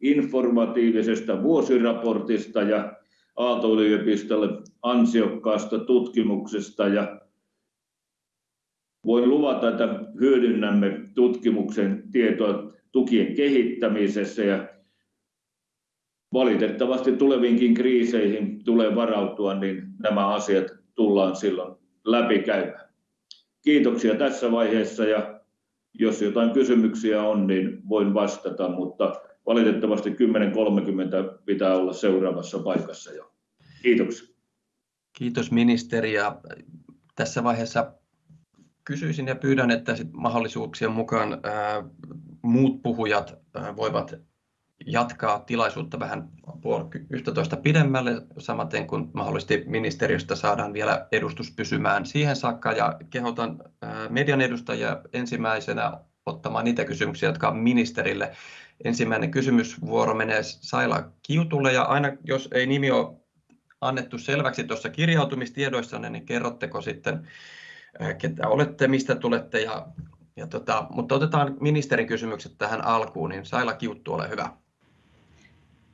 informatiivisesta vuosiraportista ja Aalto-yliopistolle ansiokkaasta tutkimuksesta. Voin luvata, että hyödynnämme tutkimuksen tietoa tukien kehittämisessä ja valitettavasti tuleviinkin kriiseihin tulee varautua, niin nämä asiat tullaan silloin läpikäymään. Kiitoksia tässä vaiheessa ja jos jotain kysymyksiä on, niin voin vastata, mutta valitettavasti 10:30 pitää olla seuraavassa paikassa jo. Kiitoksia.
Kiitos ministeri. Tässä vaiheessa kysyisin ja pyydän, että mahdollisuuksien mukaan muut puhujat voivat jatkaa tilaisuutta vähän puoli yhtätoista pidemmälle. Samaten kuin mahdollisesti ministeriöstä saadaan vielä edustus pysymään siihen saakka. Kehotan median edustajia ensimmäisenä ottamaan niitä kysymyksiä, jotka on ministerille. Ensimmäinen kysymysvuoro menee Saila Kiutulle ja aina jos ei nimi ole annettu selväksi tuossa kirjautumistiedoissanne, niin kerrotteko sitten ketä olette, mistä tulette ja mutta otetaan ministerin kysymykset tähän alkuun, niin Saila Kiuttu, ole hyvä.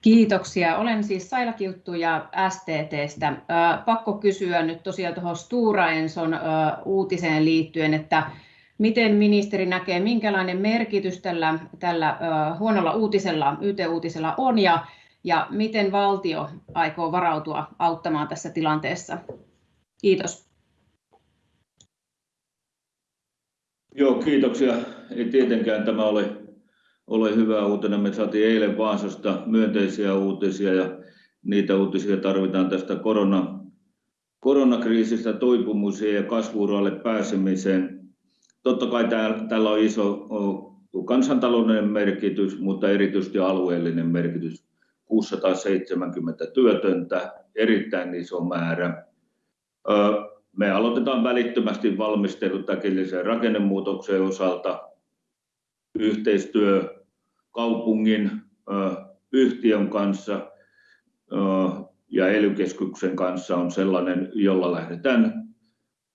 Kiitoksia. Olen siis Saila Kiuttu ja STT:stä. Pakko kysyä nyt tosiaan tuohon Stora Enson uutiseen liittyen, että miten ministeri näkee, minkälainen merkitys tällä huonolla uutisella, YT-uutisella on ja miten valtio aikoo varautua auttamaan tässä tilanteessa? Kiitos.
Joo, kiitoksia. Ei tietenkään tämä ole hyvä uutinen. Me saatiin eilen Vaasasta myönteisiä uutisia ja niitä uutisia tarvitaan tästä koronakriisistä toipumiseen ja kasvu-uralle pääsemiseen. Totta kai tällä on iso kansantaloudellinen merkitys, mutta erityisesti alueellinen merkitys. 670 työtöntä, erittäin iso määrä. Me aloitetaan välittömästi valmistelut äkillisen rakennemuutoksen osalta. Yhteistyö kaupungin, yhtiön kanssa ja ELY-keskuksen kanssa on sellainen, jolla lähdetään,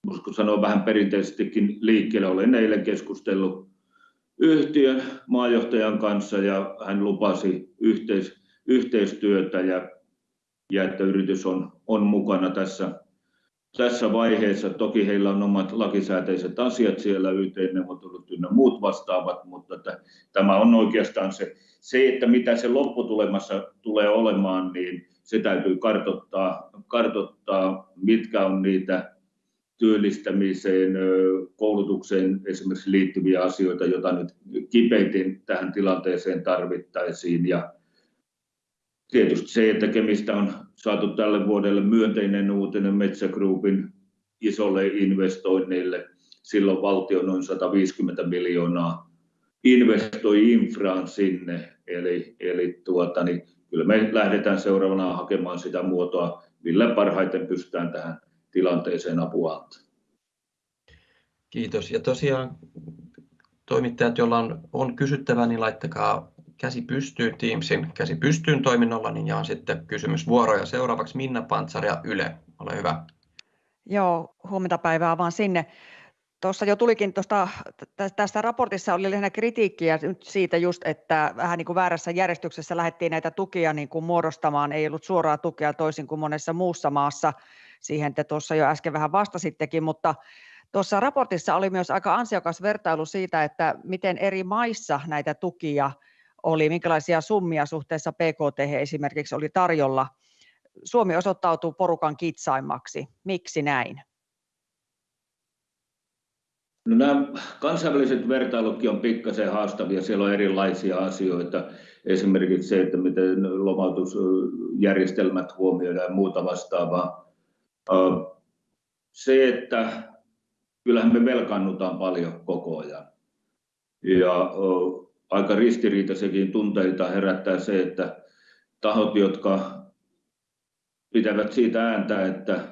voisiko sanoa vähän perinteisestikin liikkeelle. Olen eilen keskustellut yhtiön maajohtajan kanssa ja hän lupasi yhteistyötä ja että yritys on mukana tässä vaiheessa. Toki heillä on omat lakisääteiset asiat siellä, yt-neuvottelut ynnä muut vastaavat, mutta että tämä on oikeastaan se, että mitä se lopputulemassa tulee olemaan, niin se täytyy kartoittaa. Mitkä on niitä työllistämiseen, koulutukseen esimerkiksi liittyviä asioita, joita nyt kipeimmin tähän tilanteeseen tarvittaisiin. Tietysti se, että Kemistä on saatu tälle vuodelle myönteinen uutinen Metsä Groupin isolle investoinnille. Silloin valtio noin 150 million investoi infraan sinne. Kyllä me lähdetään seuraavana hakemaan sitä muotoa, millä parhaiten pystytään tähän tilanteeseen apua antamaan.
Kiitos. Ja tosiaan toimittajat, joilla on, on kysyttävää, niin laittakaa käsi pystyyn Teamsin käsi pystyyn toiminnolla, niin jaan sitten kysymysvuoroja. Seuraavaksi Minna Pantsar ja Yle, ole hyvä.
Joo, huomenta päivää vaan sinne. Tuossa jo tulikin tuosta, tästä raportissa oli lähinnä kritiikkiä nyt siitä just, että vähän niin kuin väärässä järjestyksessä lähdettiin näitä tukia niin kuin muodostamaan, ei ollut suoraa tukea toisin kuin monessa muussa maassa. Siihen te tuossa jo äsken vähän vastasittekin, mutta tuossa raportissa oli myös aika ansiokas vertailu siitä, että miten eri maissa näitä tukia oli, minkälaisia summia suhteessa PKT esimerkiksi oli tarjolla. Suomi osoittautuu porukan kitsaimmaksi. Miksi näin?
No nämä kansainväliset vertailutkin on pikkasen haastavia. Siellä on erilaisia asioita. Esimerkiksi se, että miten lomautusjärjestelmät huomioidaan ja muuta vastaavaa. Se, että kyllähän me velkaannutaan paljon koko ajan. Ja aika ristiriitaisiakin tunteita herättää se, että tahot, jotka pitävät siitä ääntä,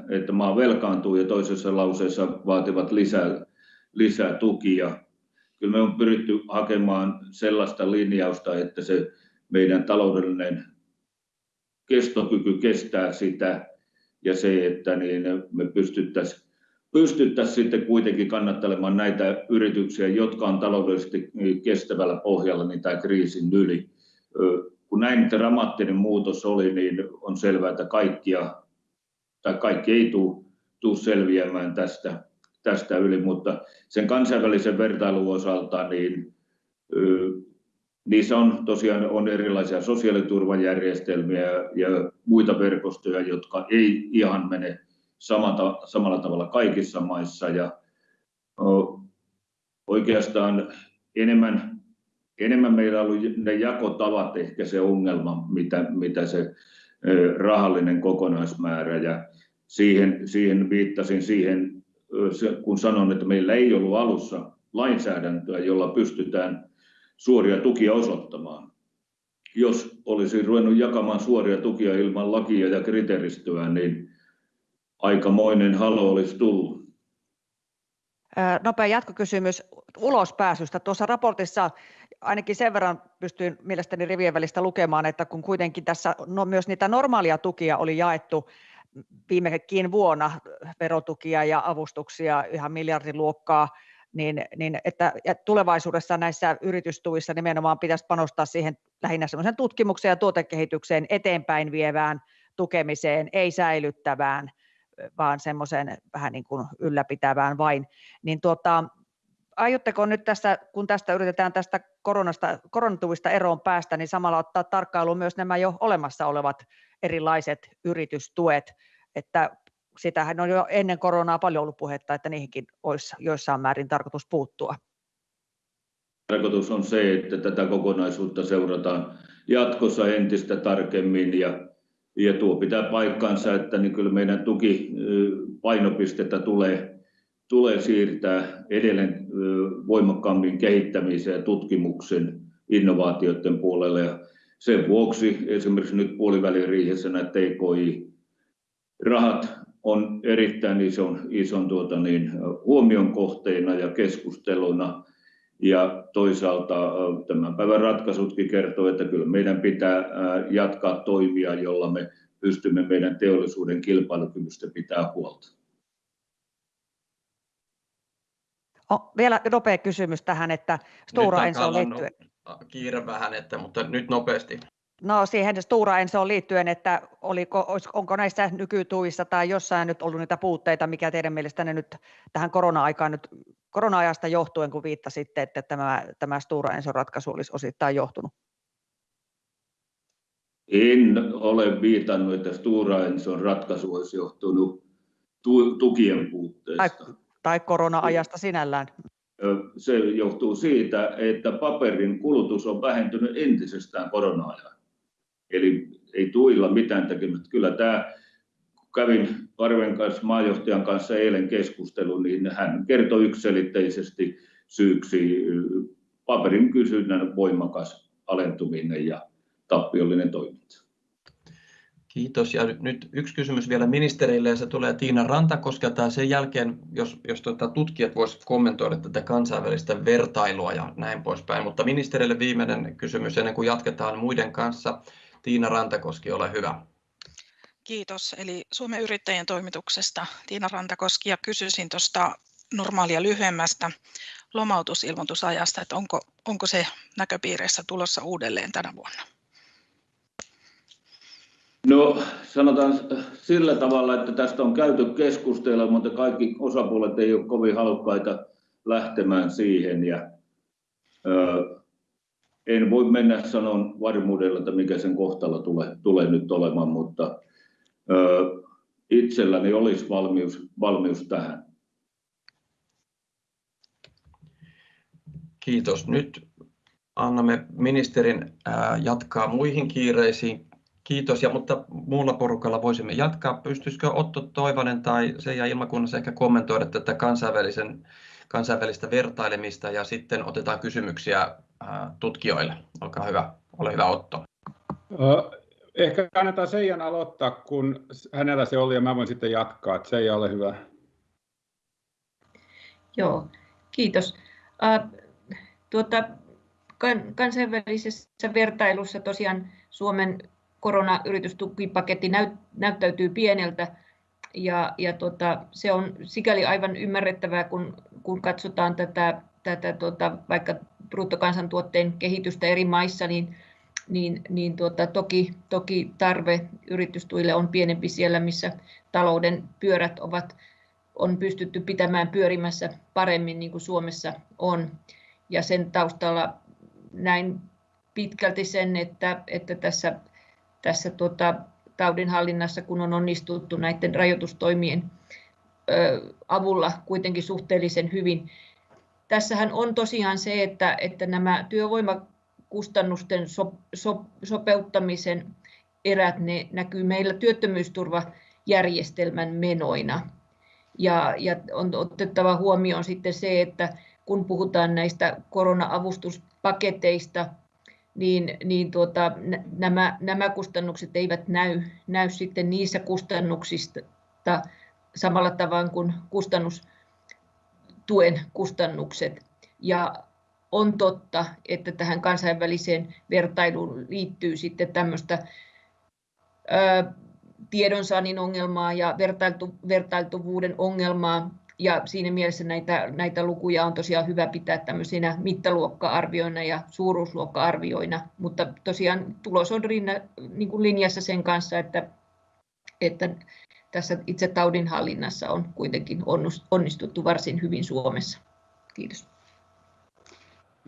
että maa velkaantuu ja toisessa lauseessa vaativat lisää tukia. Kyllä me on pyritty hakemaan sellaista linjausta, että se meidän taloudellinen kestokyky kestää sitä ja se, että me pystyttäisiin sitten kuitenkin kannattelemaan näitä yrityksiä, jotka on taloudellisesti kestävällä pohjalla niin tämän kriisin yli. Kun näin dramaattinen muutos oli, niin on selvää, että kaikki ei tule selviämään tästä yli, mutta sen kansainvälisen vertailun osalta niin niissä on tosiaan erilaisia sosiaaliturvajärjestelmiä ja muita verkostoja, jotka ei ihan mene samalla tavalla kaikissa maissa. Oikeastaan enemmän meillä on ollut ne jakotavat ehkä se ongelma, mitä se rahallinen kokonaismäärä ja siihen viittasin kun sanoin, että meillä ei ollut alussa lainsäädäntöä, jolla pystytään suoria tukia osoittamaan. Jos olisi ruvennut jakamaan suoria tukia ilman lakia ja kriteeristöä, niin aikamoinen halo olisi tullut.
Nopea jatkokysymys ulospääsystä. Tuossa raportissa ainakin sen verran pystyin mielestäni rivien välistä lukemaan, että kun kuitenkin tässä myös niitä normaaleja tukia oli jaettu viimekin vuonna, verotukia ja avustuksia ihan miljardiluokkaa, niin että tulevaisuudessa näissä yritystuissa nimenomaan pitäisi panostaa siihen lähinnä semmoiseen tutkimukseen ja tuotekehitykseen eteenpäin vievään tukemiseen, ei säilyttävään, vaan semmoiseen vähän niin kuin ylläpitävään vain. Aiotteko nyt tässä, kun tästä yritetään tästä koronatuista eroon päästä, niin samalla ottaa tarkkailuun myös nämä jo olemassa olevat erilaiset yritystuet, että sitähän on jo ennen koronaa paljon ollut puhetta, että niihinkin olisi jossain määrin tarkoitus puuttua?
Tarkoitus on se, että tätä kokonaisuutta seurataan jatkossa entistä tarkemmin ja tuo pitää paikkansa, että kyllä meidän tukipainopistettä tulee siirtää edelleen voimakkaammin kehittämiseen ja tutkimuksen innovaatioiden puolelle. Sen vuoksi esimerkiksi nyt puoliväliriihessä nämä TKI-rahat on erittäin ison huomion kohteena ja keskusteluna. Toisaalta tämän päivän ratkaisutkin kertoo, että kyllä meidän pitää jatkaa toimia, joilla me pystymme meidän teollisuuden kilpailukyvystä pitämään huolta.
Vielä nopea kysymys tähän, että Stora Ensoon liittyen.
Kiire vähän, mutta nyt nopeasti.
No siihen Stora Ensoon liittyen, että onko näissä nykytuissa tai jossain nyt ollut niitä puutteita, mikä teidän mielestänne nyt tähän korona-aikaan nyt korona-ajasta johtuen, kun viittasitte, että tämä Stora Enson ratkaisu olisi osittain johtunut?
En ole viitannut, että Stora Enson ratkaisu olisi johtunut tukien puutteesta.
Tai korona-ajasta sinällään.
Se johtuu siitä, että paperin kulutus on vähentynyt entisestään korona-aikana. Eli ei tuilla mitään tekemistä. Kyllä tämä, kävin Arven kanssa, maajohtajan kanssa eilen keskustelun, niin hän kertoi yksiselitteisesti syyksi paperin kysynnän voimakas alentuminen ja tappiollinen toiminta.
Kiitos. Ja nyt yksi kysymys vielä ministerille ja se tulee Tiina Rantakoskelta ja sen jälkeen, jos, jos tuota, tutkijat voisivat kommentoida tätä kansainvälistä vertailua ja näin poispäin. Mutta ministerille viimeinen kysymys ennen kuin jatketaan muiden kanssa. Tiina Rantakoski, ole hyvä.
Kiitos. Eli Suomen yrittäjien toimituksesta Tiina Rantakoski ja kysyisin tuosta normaalia lyhyemmästä lomautusilmoitusajasta, että onko, onko se näköpiirissä tulossa uudelleen tänä vuonna?
No sanotaan sillä tavalla, että tästä on käyty keskustelua, mutta kaikki osapuolet ei ole kovin halukkaita lähtemään siihen. Ja, ö, en voi mennä sanon varmuudella, että mikä sen kohtalo tulee, tulee nyt olemaan, mutta itselläni olisi valmius, valmius tähän.
Kiitos. Nyt annamme ministerin jatkaa muihin kiireisiin. Kiitos, ja, mutta muulla porukalla voisimme jatkaa. Pystyisikö Otto Toivonen tai Seija Ilmakunnassa ehkä kommentoida tätä kansainvälisen, kansainvälistä vertailemista ja sitten otetaan kysymyksiä tutkijoille. Olkaa hyvä. Ole hyvä Otto.
Ehkä kannattaa Seijan aloittaa, kun hänellä se oli ja mä voin sitten jatkaa. Seija, ole hyvä.
Joo, kiitos. Tuota, kansainvälisessä vertailussa tosiaan Suomen koronayritystukipaketti näyttäytyy pieneltä ja, ja tota, se on sikäli aivan ymmärrettävää, kun, kun katsotaan tätä, tätä tota, vaikka bruttokansantuotteen kehitystä eri maissa, niin, niin, niin tuota, toki, toki tarve yritystuille on pienempi siellä, missä talouden pyörät ovat, on pystytty pitämään pyörimässä paremmin niin kuin Suomessa on. Ja sen taustalla näin pitkälti sen, että, että tässä tässä tuota, taudinhallinnassa, kun on onnistuttu näiden rajoitustoimien ö, avulla kuitenkin suhteellisen hyvin. Tässähän on tosiaan se, että, että nämä työvoimakustannusten so, sopeuttamisen erät ne näkyy meillä työttömyysturvajärjestelmän menoina. Ja, ja on otettava huomioon sitten se, että kun puhutaan näistä korona-avustuspaketeista, niin, niin tuota, nämä, nämä kustannukset eivät näy, näy sitten niissä kustannuksista samalla tavalla kuin kustannustuen kustannukset. Ja on totta, että tähän kansainväliseen vertailuun liittyy sitten tämmöistä tiedonsaannin ongelmaa ja vertailtu, vertailtuvuuden ongelmaa, ja siinä mielessä näitä, näitä lukuja on tosiaan hyvä pitää tämmöisinä mittaluokka-arvioina ja suuruusluokka-arvioina, mutta tosiaan tulos on rinna, niin kuin linjassa sen kanssa, että, että tässä itse taudinhallinnassa on kuitenkin onnistuttu varsin hyvin Suomessa. Kiitos.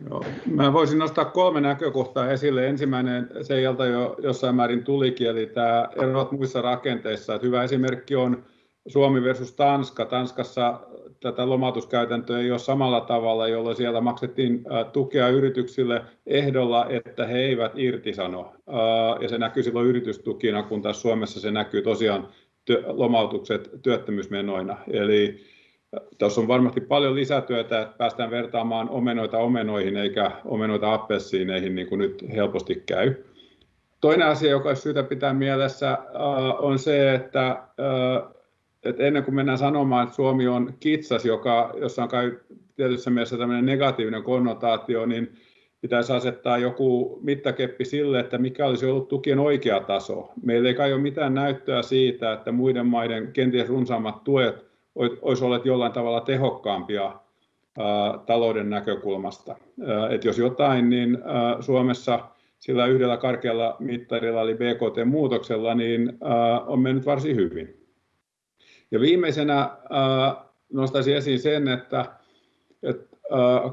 Joo, mä voisin nostaa kolme näkökohtaa esille. Ensimmäinen Seijalta jo jossain määrin tulikin, eli tämä erot muissa rakenteissa. Että hyvä esimerkki on Suomi versus Tanska. Tanskassa tätä lomautuskäytäntöä ei ole samalla tavalla, jolloin siellä maksettiin tukea yrityksille ehdolla, että he eivät irtisano. Ja se näkyy silloin yritystukina, kun taas Suomessa se näkyy tosiaan lomautukset työttömyysmenoina. Eli tässä on varmasti paljon lisätyötä, että päästään vertaamaan omenoita omenoihin eikä omenoita appelsiineihin, niin kuin nyt helposti käy. Toinen asia, joka olisi syytä pitää mielessä, on se, että että ennen kuin mennään sanomaan, että Suomi on kitsas, joka, jossa on kai tietyssä mielessä tämmöinen negatiivinen konnotaatio, niin pitäisi asettaa joku mittakeppi sille, että mikä olisi ollut tukien oikea taso. Meillä ei kai ole mitään näyttöä siitä, että muiden maiden kenties runsaammat tuet olisi olleet jollain tavalla tehokkaampia talouden näkökulmasta. Et jos jotain, niin Suomessa sillä yhdellä karkealla mittarilla eli BKT-muutoksella niin on mennyt varsin hyvin. Ja viimeisenä nostaisin esiin sen, että, että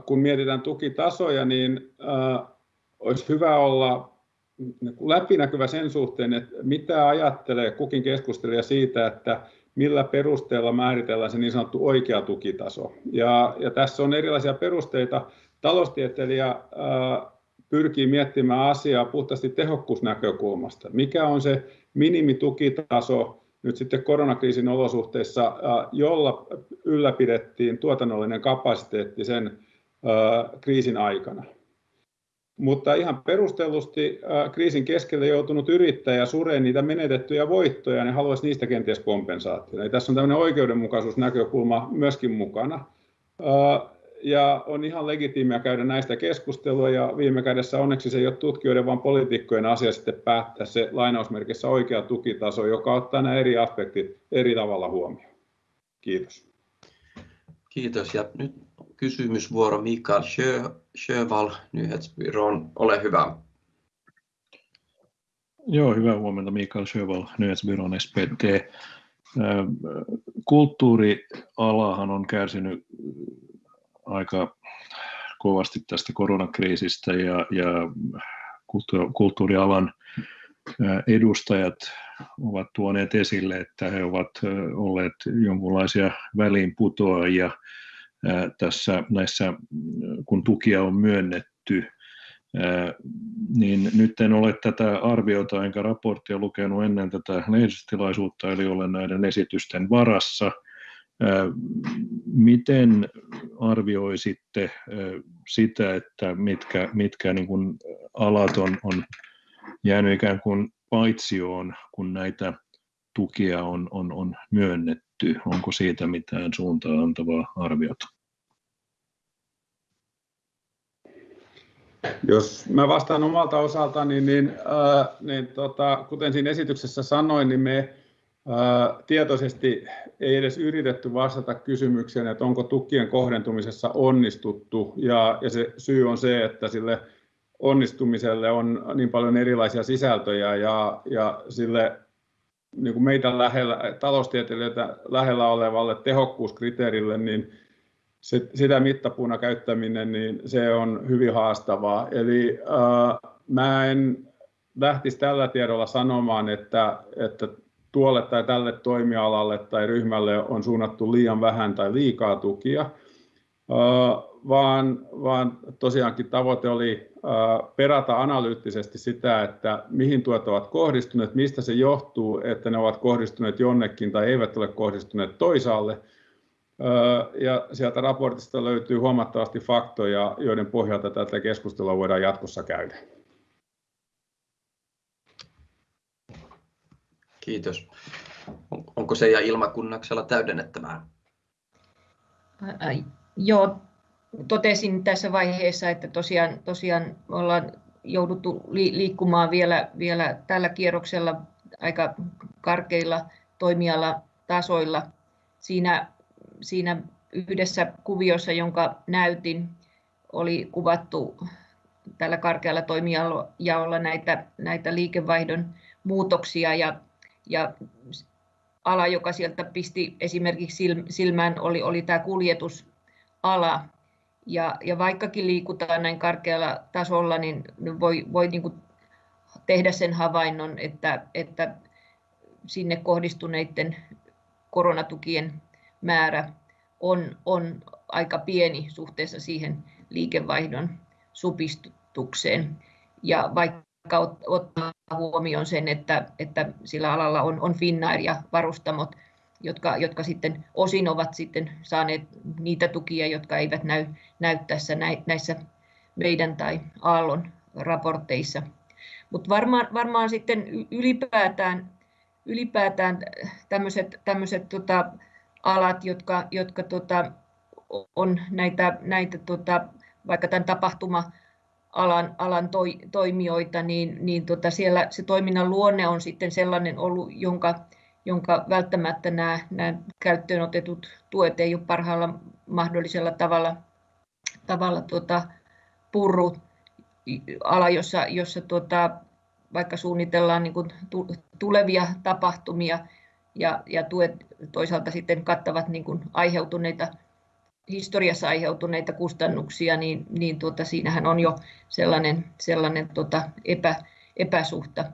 kun mietitään tukitasoja, niin olisi hyvä olla läpinäkyvä sen suhteen, että mitä ajattelee kukin keskustelija siitä, että millä perusteella määritellään se niin sanottu oikea tukitaso. Ja, ja tässä on erilaisia perusteita. Taloustieteilijä ää, pyrkii miettimään asiaa puhtaasti tehokkuusnäkökulmasta. Mikä on se minimitukitaso, nyt sitten koronakriisin olosuhteissa, jolla ylläpidettiin tuotannollinen kapasiteetti sen kriisin aikana. Mutta ihan perustellusti kriisin keskellä joutunut yrittäjä suree niitä menetettyjä voittoja, niin haluaisi niistä kenties kompensaatiota. Eli tässä on tämmöinen oikeudenmukaisuusnäkökulma myöskin mukana. Ja on ihan legitiimiä käydä näistä keskustelua ja viime kädessä onneksi se ei ole tutkijoiden, vaan poliitikkojen asia sitten päättää se lainausmerkissä oikea tukitaso, joka ottaa nämä eri aspektit eri tavalla huomioon. Kiitos.
Kiitos. Ja nyt kysymysvuoro Mikael Sjöval Nyhetsbyrån. Ole hyvä.
Joo, hyvää huomenta. Mikael Sjöval Nyhetsbyrån SPT. Kulttuurialahan on kärsinyt aika kovasti tästä koronakriisistä ja, ja kulttuurialan edustajat ovat tuoneet esille, että he ovat olleet jonkinlaisia väliinputoajia tässä näissä, kun tukia on myönnetty, niin nyt en ole tätä arviota enkä raporttia lukenut ennen tätä lehdistötilaisuutta, eli olen näiden esitysten varassa. Miten arvioisitte sitä, että mitkä, mitkä niin kuin alat on, on jäänyt ikään kuin paitsioon, kun näitä tukia on, on, on myönnetty? Onko siitä mitään suuntaa antavaa arviota?
Jos mä vastaan omalta osaltani, niin, niin, äh, niin tota, kuten siinä esityksessä sanoin, niin me äh, tietoisesti ei edes yritetty vastata kysymykseen, että onko tukien kohdentumisessa onnistuttu. Ja, ja se syy on se, että sille onnistumiselle on niin paljon erilaisia sisältöjä ja, ja sille niin kuin meitä lähellä, taloustieteilijöitä lähellä olevalle tehokkuuskriteerille, niin se, sitä mittapuuna käyttäminen, niin se on hyvin haastavaa. Eli äh, mä en lähtisi tällä tiedolla sanomaan, että, että tuolle tai tälle toimialalle tai ryhmälle on suunnattu liian vähän tai liikaa tukia, äh, vaan, vaan tosiaankin tavoite oli perata analyyttisesti sitä, että mihin tuet ovat kohdistuneet, mistä se johtuu, että ne ovat kohdistuneet jonnekin tai eivät ole kohdistuneet toisaalle – ja sieltä raportista löytyy huomattavasti faktoja, joiden pohjalta tätä keskustelua voidaan jatkossa käydä.
Kiitos. Onko se ja Ilma Kunnaksella täydennettävää?
Ai, joo, totesin tässä vaiheessa, että tosiaan, tosiaan ollaan jouduttu liikkumaan vielä, vielä tällä kierroksella aika karkeilla toimialatasoilla. Siinä siinä yhdessä kuviossa, jonka näytin, oli kuvattu tällä karkealla toimijaolla näitä, näitä liikevaihdon muutoksia ja, ja ala, joka sieltä pisti esimerkiksi silmään, oli, oli tämä kuljetusala. Ja, ja vaikkakin liikutaan näin karkealla tasolla, niin voi, voi niin tehdä sen havainnon, että, että sinne kohdistuneiden koronatukien määrä on, on aika pieni suhteessa siihen liikevaihdon supistukseen. Ja vaikka ottaa huomioon sen, että, että sillä alalla on, on Finnair ja varustamot, jotka, jotka sitten osin ovat sitten saaneet niitä tukia, jotka eivät näy, näy tässä näissä meidän tai Aallon raporteissa. Mutta varmaan, varmaan sitten ylipäätään, ylipäätään tämmöiset, tämmöiset tota, alat, jotka, jotka tota, on näitä, näitä tota, vaikka tämän tapahtuma alan, alan toi, toimijoita, niin, niin tota siellä se toiminnan luonne on sitten sellainen ollut, jonka, jonka välttämättä nämä, nämä käyttöön otetut tuet ei ole parhaalla mahdollisella tavalla, tavalla tota, purru ala, jossa, jossa tota, vaikka suunnitellaan niin kuin tulevia tapahtumia, ja, ja tuet toisaalta sitten kattavat niin kuin aiheutuneita historiassa aiheutuneita kustannuksia, niin, niin tuota, siinähän on jo sellainen, sellainen tuota, epä, epäsuhta.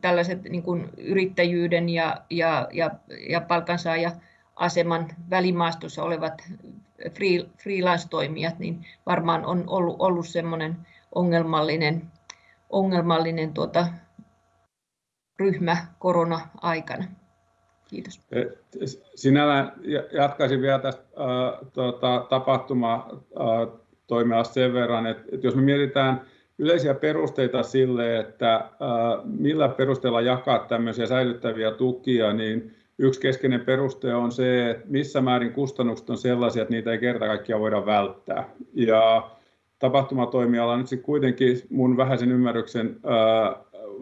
Tällaiset niin kuin yrittäjyyden ja, ja, ja, ja palkansaaja-aseman välimaastossa olevat free, freelance-toimijat, niin varmaan on ollut, ollut semmoinen ongelmallinen, ongelmallinen tuota, ryhmä korona-aikana. Kiitos.
Sinällään jatkaisin vielä tästä äh, tuota, tapahtuma äh, toimialasta sen verran, että, että jos me mietitään yleisiä perusteita sille, että millä perusteella jakaa tämmöisiä säilyttäviä tukia, niin yksi keskeinen peruste on se, että missä määrin kustannukset on sellaisia, että niitä ei kerta kaikkiaan voida välttää. Ja tapahtumatoimiala nyt sitten kuitenkin mun vähäisen ymmärryksen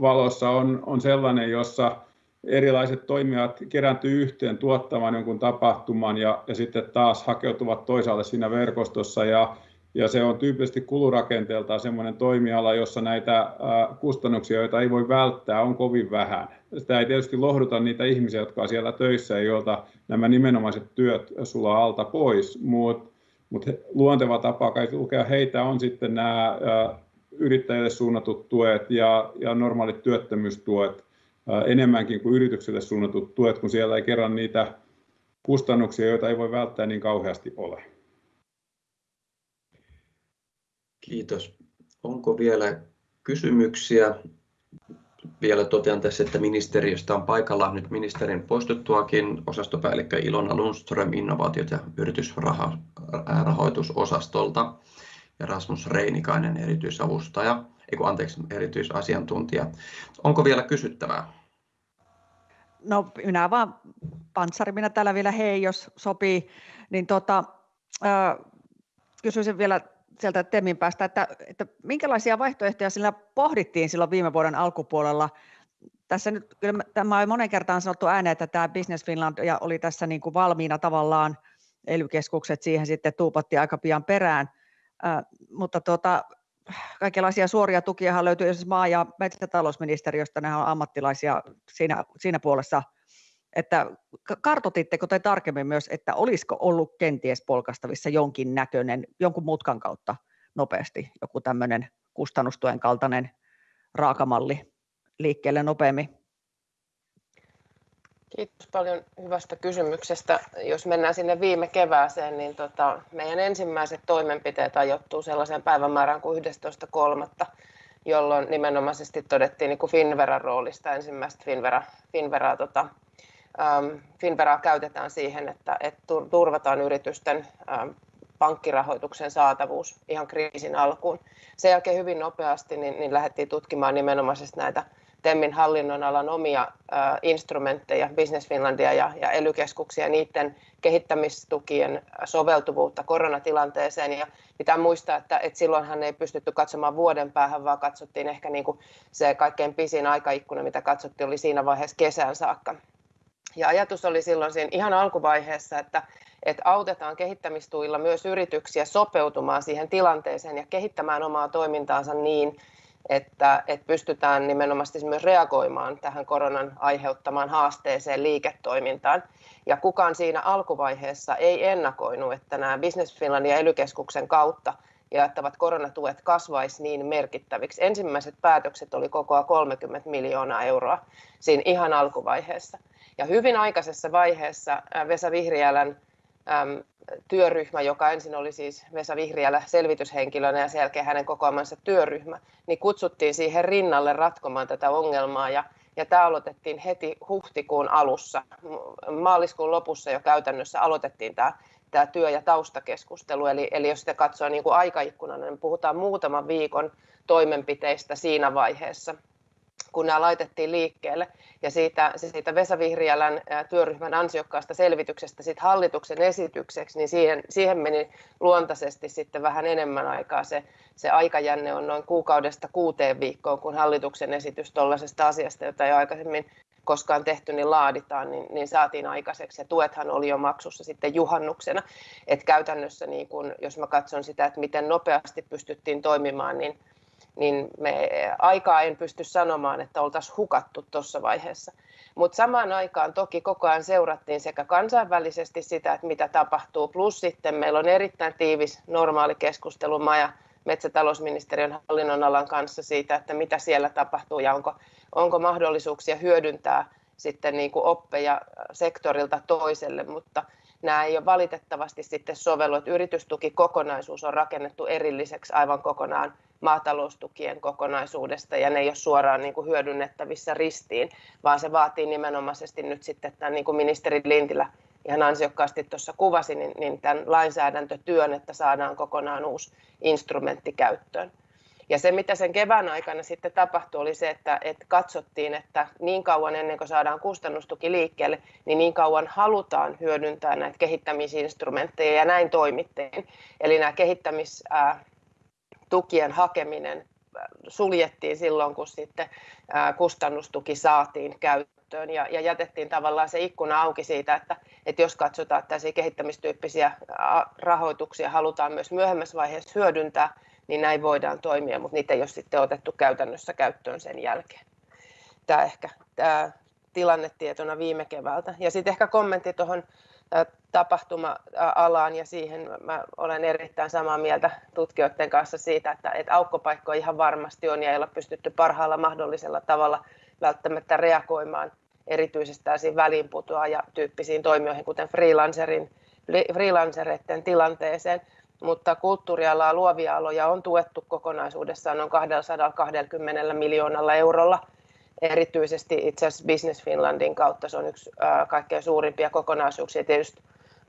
valossa on, on sellainen, jossa erilaiset toimijat kerääntyy yhteen tuottamaan jonkun tapahtuman ja, ja sitten taas hakeutuvat toisaalle siinä verkostossa ja, ja se on tyypillisesti kulurakenteeltaan sellainen toimiala, jossa näitä kustannuksia, joita ei voi välttää, on kovin vähän. Sitä ei tietysti lohduta niitä ihmisiä, jotka on siellä töissä ja joilta nämä nimenomaiset työt sulaa alta pois, mutta mut luonteva tapa kai lukea heitä on sitten nämä yrittäjille suunnatut tuet ja, ja normaalit työttömyystuet enemmänkin kuin yrityksille suunnatut tuet, kun siellä ei kerran niitä kustannuksia, joita ei voi välttää niin kauheasti ole.
Kiitos. Onko vielä kysymyksiä? Vielä totean tässä, että ministeriöstä on paikalla nyt ministerin poistuttuakin osastopäällikkö Ilona Lundström innovaatiot- ja yritysrahoitusosastolta ja Rasmus Reinikainen erityisavustaja, ei anteeksi, erityisasiantuntija. Onko vielä kysyttävää?
No minä vaan, Panssari, minä täällä vielä hei, jos sopii, niin tota, äh, kysyisin vielä sieltä Temin päästä, että, että minkälaisia vaihtoehtoja sillä pohdittiin silloin viime vuoden alkupuolella. Tässä nyt, kyllä tämä on monen kertaan sanottu ääneen, että tämä Business Finland ja oli tässä niin kuin valmiina tavallaan, ely siihen sitten tuupatti aika pian perään, äh, mutta tuota, kaikenlaisia suoria tukia löytyy esimerkiksi maa- ja metsätalousministeriöstä, ne on ammattilaisia siinä, siinä puolessa, että kartotitteko te tarkemmin myös, että olisiko ollut kenties polkastavissa jonkin näköinen, jonkun mutkan kautta nopeasti joku tämmöinen kustannustuen kaltainen raakamalli liikkeelle nopeammin?
Kiitos paljon hyvästä kysymyksestä. Jos mennään sinne viime kevääseen, niin tota, meidän ensimmäiset toimenpiteet ajoittuu sellaiseen päivämäärään kuin 11.3., jolloin nimenomaisesti todettiin niin kuin Finveran roolista ensimmäistä Finvera, Finveraa, tota, Finveraa käytetään siihen, että, että turvataan yritysten ähm, pankkirahoituksen saatavuus ihan kriisin alkuun. Sen jälkeen hyvin nopeasti niin, niin lähdettiin tutkimaan nimenomaisesti näitä TEMin hallinnonalan omia äh, instrumentteja, Business Finlandia ja, ja ely-keskuksia, niiden kehittämistukien soveltuvuutta koronatilanteeseen. Ja pitää muistaa, että, että silloinhan ei pystytty katsomaan vuoden päähän, vaan katsottiin ehkä niin kuin se kaikkein pisin aikaikkuna, mitä katsottiin, oli siinä vaiheessa kesään saakka. Ja ajatus oli silloin siinä ihan alkuvaiheessa, että, että autetaan kehittämistuilla myös yrityksiä sopeutumaan siihen tilanteeseen ja kehittämään omaa toimintaansa niin, että, että pystytään nimenomaan myös reagoimaan tähän koronan aiheuttamaan haasteeseen liiketoimintaan. Ja kukaan siinä alkuvaiheessa ei ennakoinut, että nämä Business Finlandin ja ely kautta jaettavat koronatuet kasvaisi niin merkittäviksi. Ensimmäiset päätökset oli kokoa 30 miljoonaa euroa siinä ihan alkuvaiheessa. Ja hyvin aikaisessa vaiheessa Vesa Vihriälän työryhmä, joka ensin oli siis Vesa Vihriälä selvityshenkilönä ja sen jälkeen hänen kokoamansa työryhmä, niin kutsuttiin siihen rinnalle ratkomaan tätä ongelmaa. Ja, ja tämä aloitettiin heti huhtikuun alussa. Maaliskuun lopussa jo käytännössä aloitettiin tämä, tämä työ- ja taustakeskustelu, eli, eli jos sitä katsoo niin kuin aikaikkuna, niin puhutaan muutaman viikon toimenpiteistä siinä vaiheessa kun nämä laitettiin liikkeelle. Ja siitä, siitä Vesa Vihriälän työryhmän ansiokkaasta selvityksestä sit hallituksen esitykseksi, niin siihen, siihen meni luontaisesti sitten vähän enemmän aikaa. Se, se aikajänne on noin kuukaudesta kuuteen viikkoon, kun hallituksen esitys tuollaisesta asiasta, jota ei aikaisemmin koskaan tehty, niin laaditaan, niin, niin saatiin aikaiseksi. Ja tuethan oli jo maksussa sitten juhannuksena. Et käytännössä, niin kun, jos mä katson sitä, että miten nopeasti pystyttiin toimimaan, niin niin me aikaa en pysty sanomaan, että oltaisiin hukattu tuossa vaiheessa. Mutta samaan aikaan toki koko ajan seurattiin sekä kansainvälisesti sitä, että mitä tapahtuu, plus sitten meillä on erittäin tiivis normaali keskustelu maa- ja metsätalousministeriön hallinnonalan kanssa siitä, että mitä siellä tapahtuu ja onko, onko mahdollisuuksia hyödyntää sitten niin kuin oppeja sektorilta toiselle, mutta nämä ei ole valitettavasti sitten sovellu, että yritystukikokonaisuus on rakennettu erilliseksi aivan kokonaan maataloustukien kokonaisuudesta ja ne ei ole suoraan niin kuin hyödynnettävissä ristiin, vaan se vaatii nimenomaisesti nyt sitten tämän niin kuin ministeri Lintilä ihan ansiokkaasti tuossa kuvasi, niin, niin tämän lainsäädäntötyön, että saadaan kokonaan uusi instrumentti käyttöön. Ja se, mitä sen kevään aikana sitten tapahtui, oli se, että, että katsottiin, että niin kauan ennen kuin saadaan kustannustuki liikkeelle, niin niin kauan halutaan hyödyntää näitä kehittämisinstrumentteja ja näin toimittiin. Eli nämä kehittämistukien hakeminen suljettiin silloin, kun sitten kustannustuki saatiin käyttöön ja, ja jätettiin tavallaan se ikkuna auki siitä, että, että jos katsotaan, että tällaisia kehittämistyyppisiä rahoituksia halutaan myös myöhemmässä vaiheessa hyödyntää, niin näin voidaan toimia, mutta niitä ei ole sitten otettu käytännössä käyttöön sen jälkeen. Tämä ehkä tämä tilannetietona viime keväältä. Ja sitten ehkä kommentti tuohon tapahtuma-alaan ja siihen mä olen erittäin samaa mieltä tutkijoiden kanssa siitä, että, että aukkopaikkoja ihan varmasti on ja ei ole pystytty parhaalla mahdollisella tavalla välttämättä reagoimaan erityisesti tällaisiin väliinputoaja tyyppisiin toimijoihin, kuten freelancerin, freelancereiden tilanteeseen mutta kulttuurialaa, luovia aloja on tuettu kokonaisuudessaan noin 220 miljoonalla eurolla. Erityisesti itse asiassa Business Finlandin kautta se on yksi kaikkein suurimpia kokonaisuuksia. Tietysti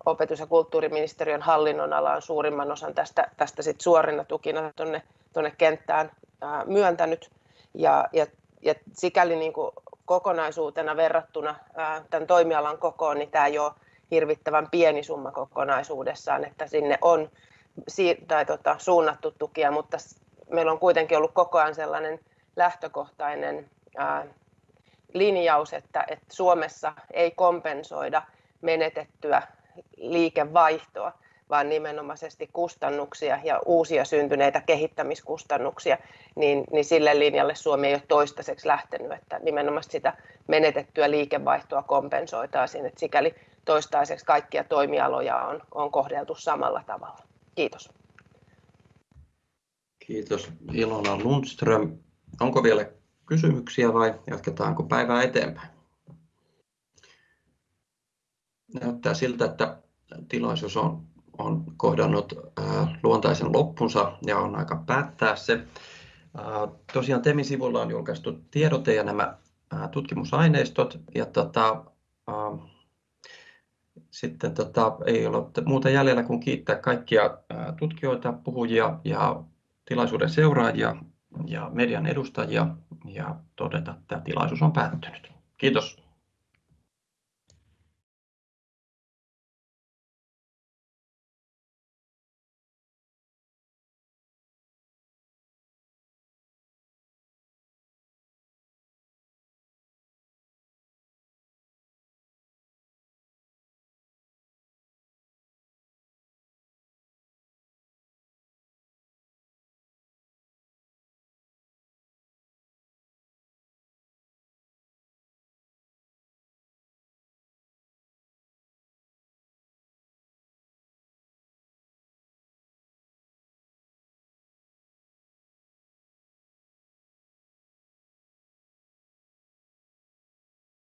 opetus- ja kulttuuriministeriön hallinnonala on suurimman osan tästä, tästä sit suorina tukina tuonne, tuonne kenttään myöntänyt. Ja, ja, ja sikäli niin kuin kokonaisuutena verrattuna tämän toimialan kokoon, niin tämä ei ole hirvittävän pieni summa kokonaisuudessaan, että sinne on tai tota, suunnattu tukia, mutta meillä on kuitenkin ollut koko ajan sellainen lähtökohtainen ää, linjaus, että, että Suomessa ei kompensoida menetettyä liikevaihtoa, vaan nimenomaisesti kustannuksia ja uusia syntyneitä kehittämiskustannuksia, niin, niin sille linjalle Suomi ei ole toistaiseksi lähtenyt, että nimenomaan sitä menetettyä liikevaihtoa kompensoitaisiin, että sikäli toistaiseksi kaikkia toimialoja on, on kohdeltu samalla tavalla. Kiitos.
Kiitos Ilona Lundström. Onko vielä kysymyksiä vai jatketaanko päivää eteenpäin? Näyttää siltä, että tilaisuus on, on kohdannut äh, luontaisen loppunsa ja on aika päättää se. Äh, tosiaan Temin sivulla on julkaistu tiedote ja nämä äh, tutkimusaineistot. Ja tota, äh, sitten tota, ei ole muuta jäljellä kuin kiittää kaikkia tutkijoita, puhujia ja tilaisuuden seuraajia ja median edustajia ja todeta, että tilaisuus on päättynyt. Kiitos.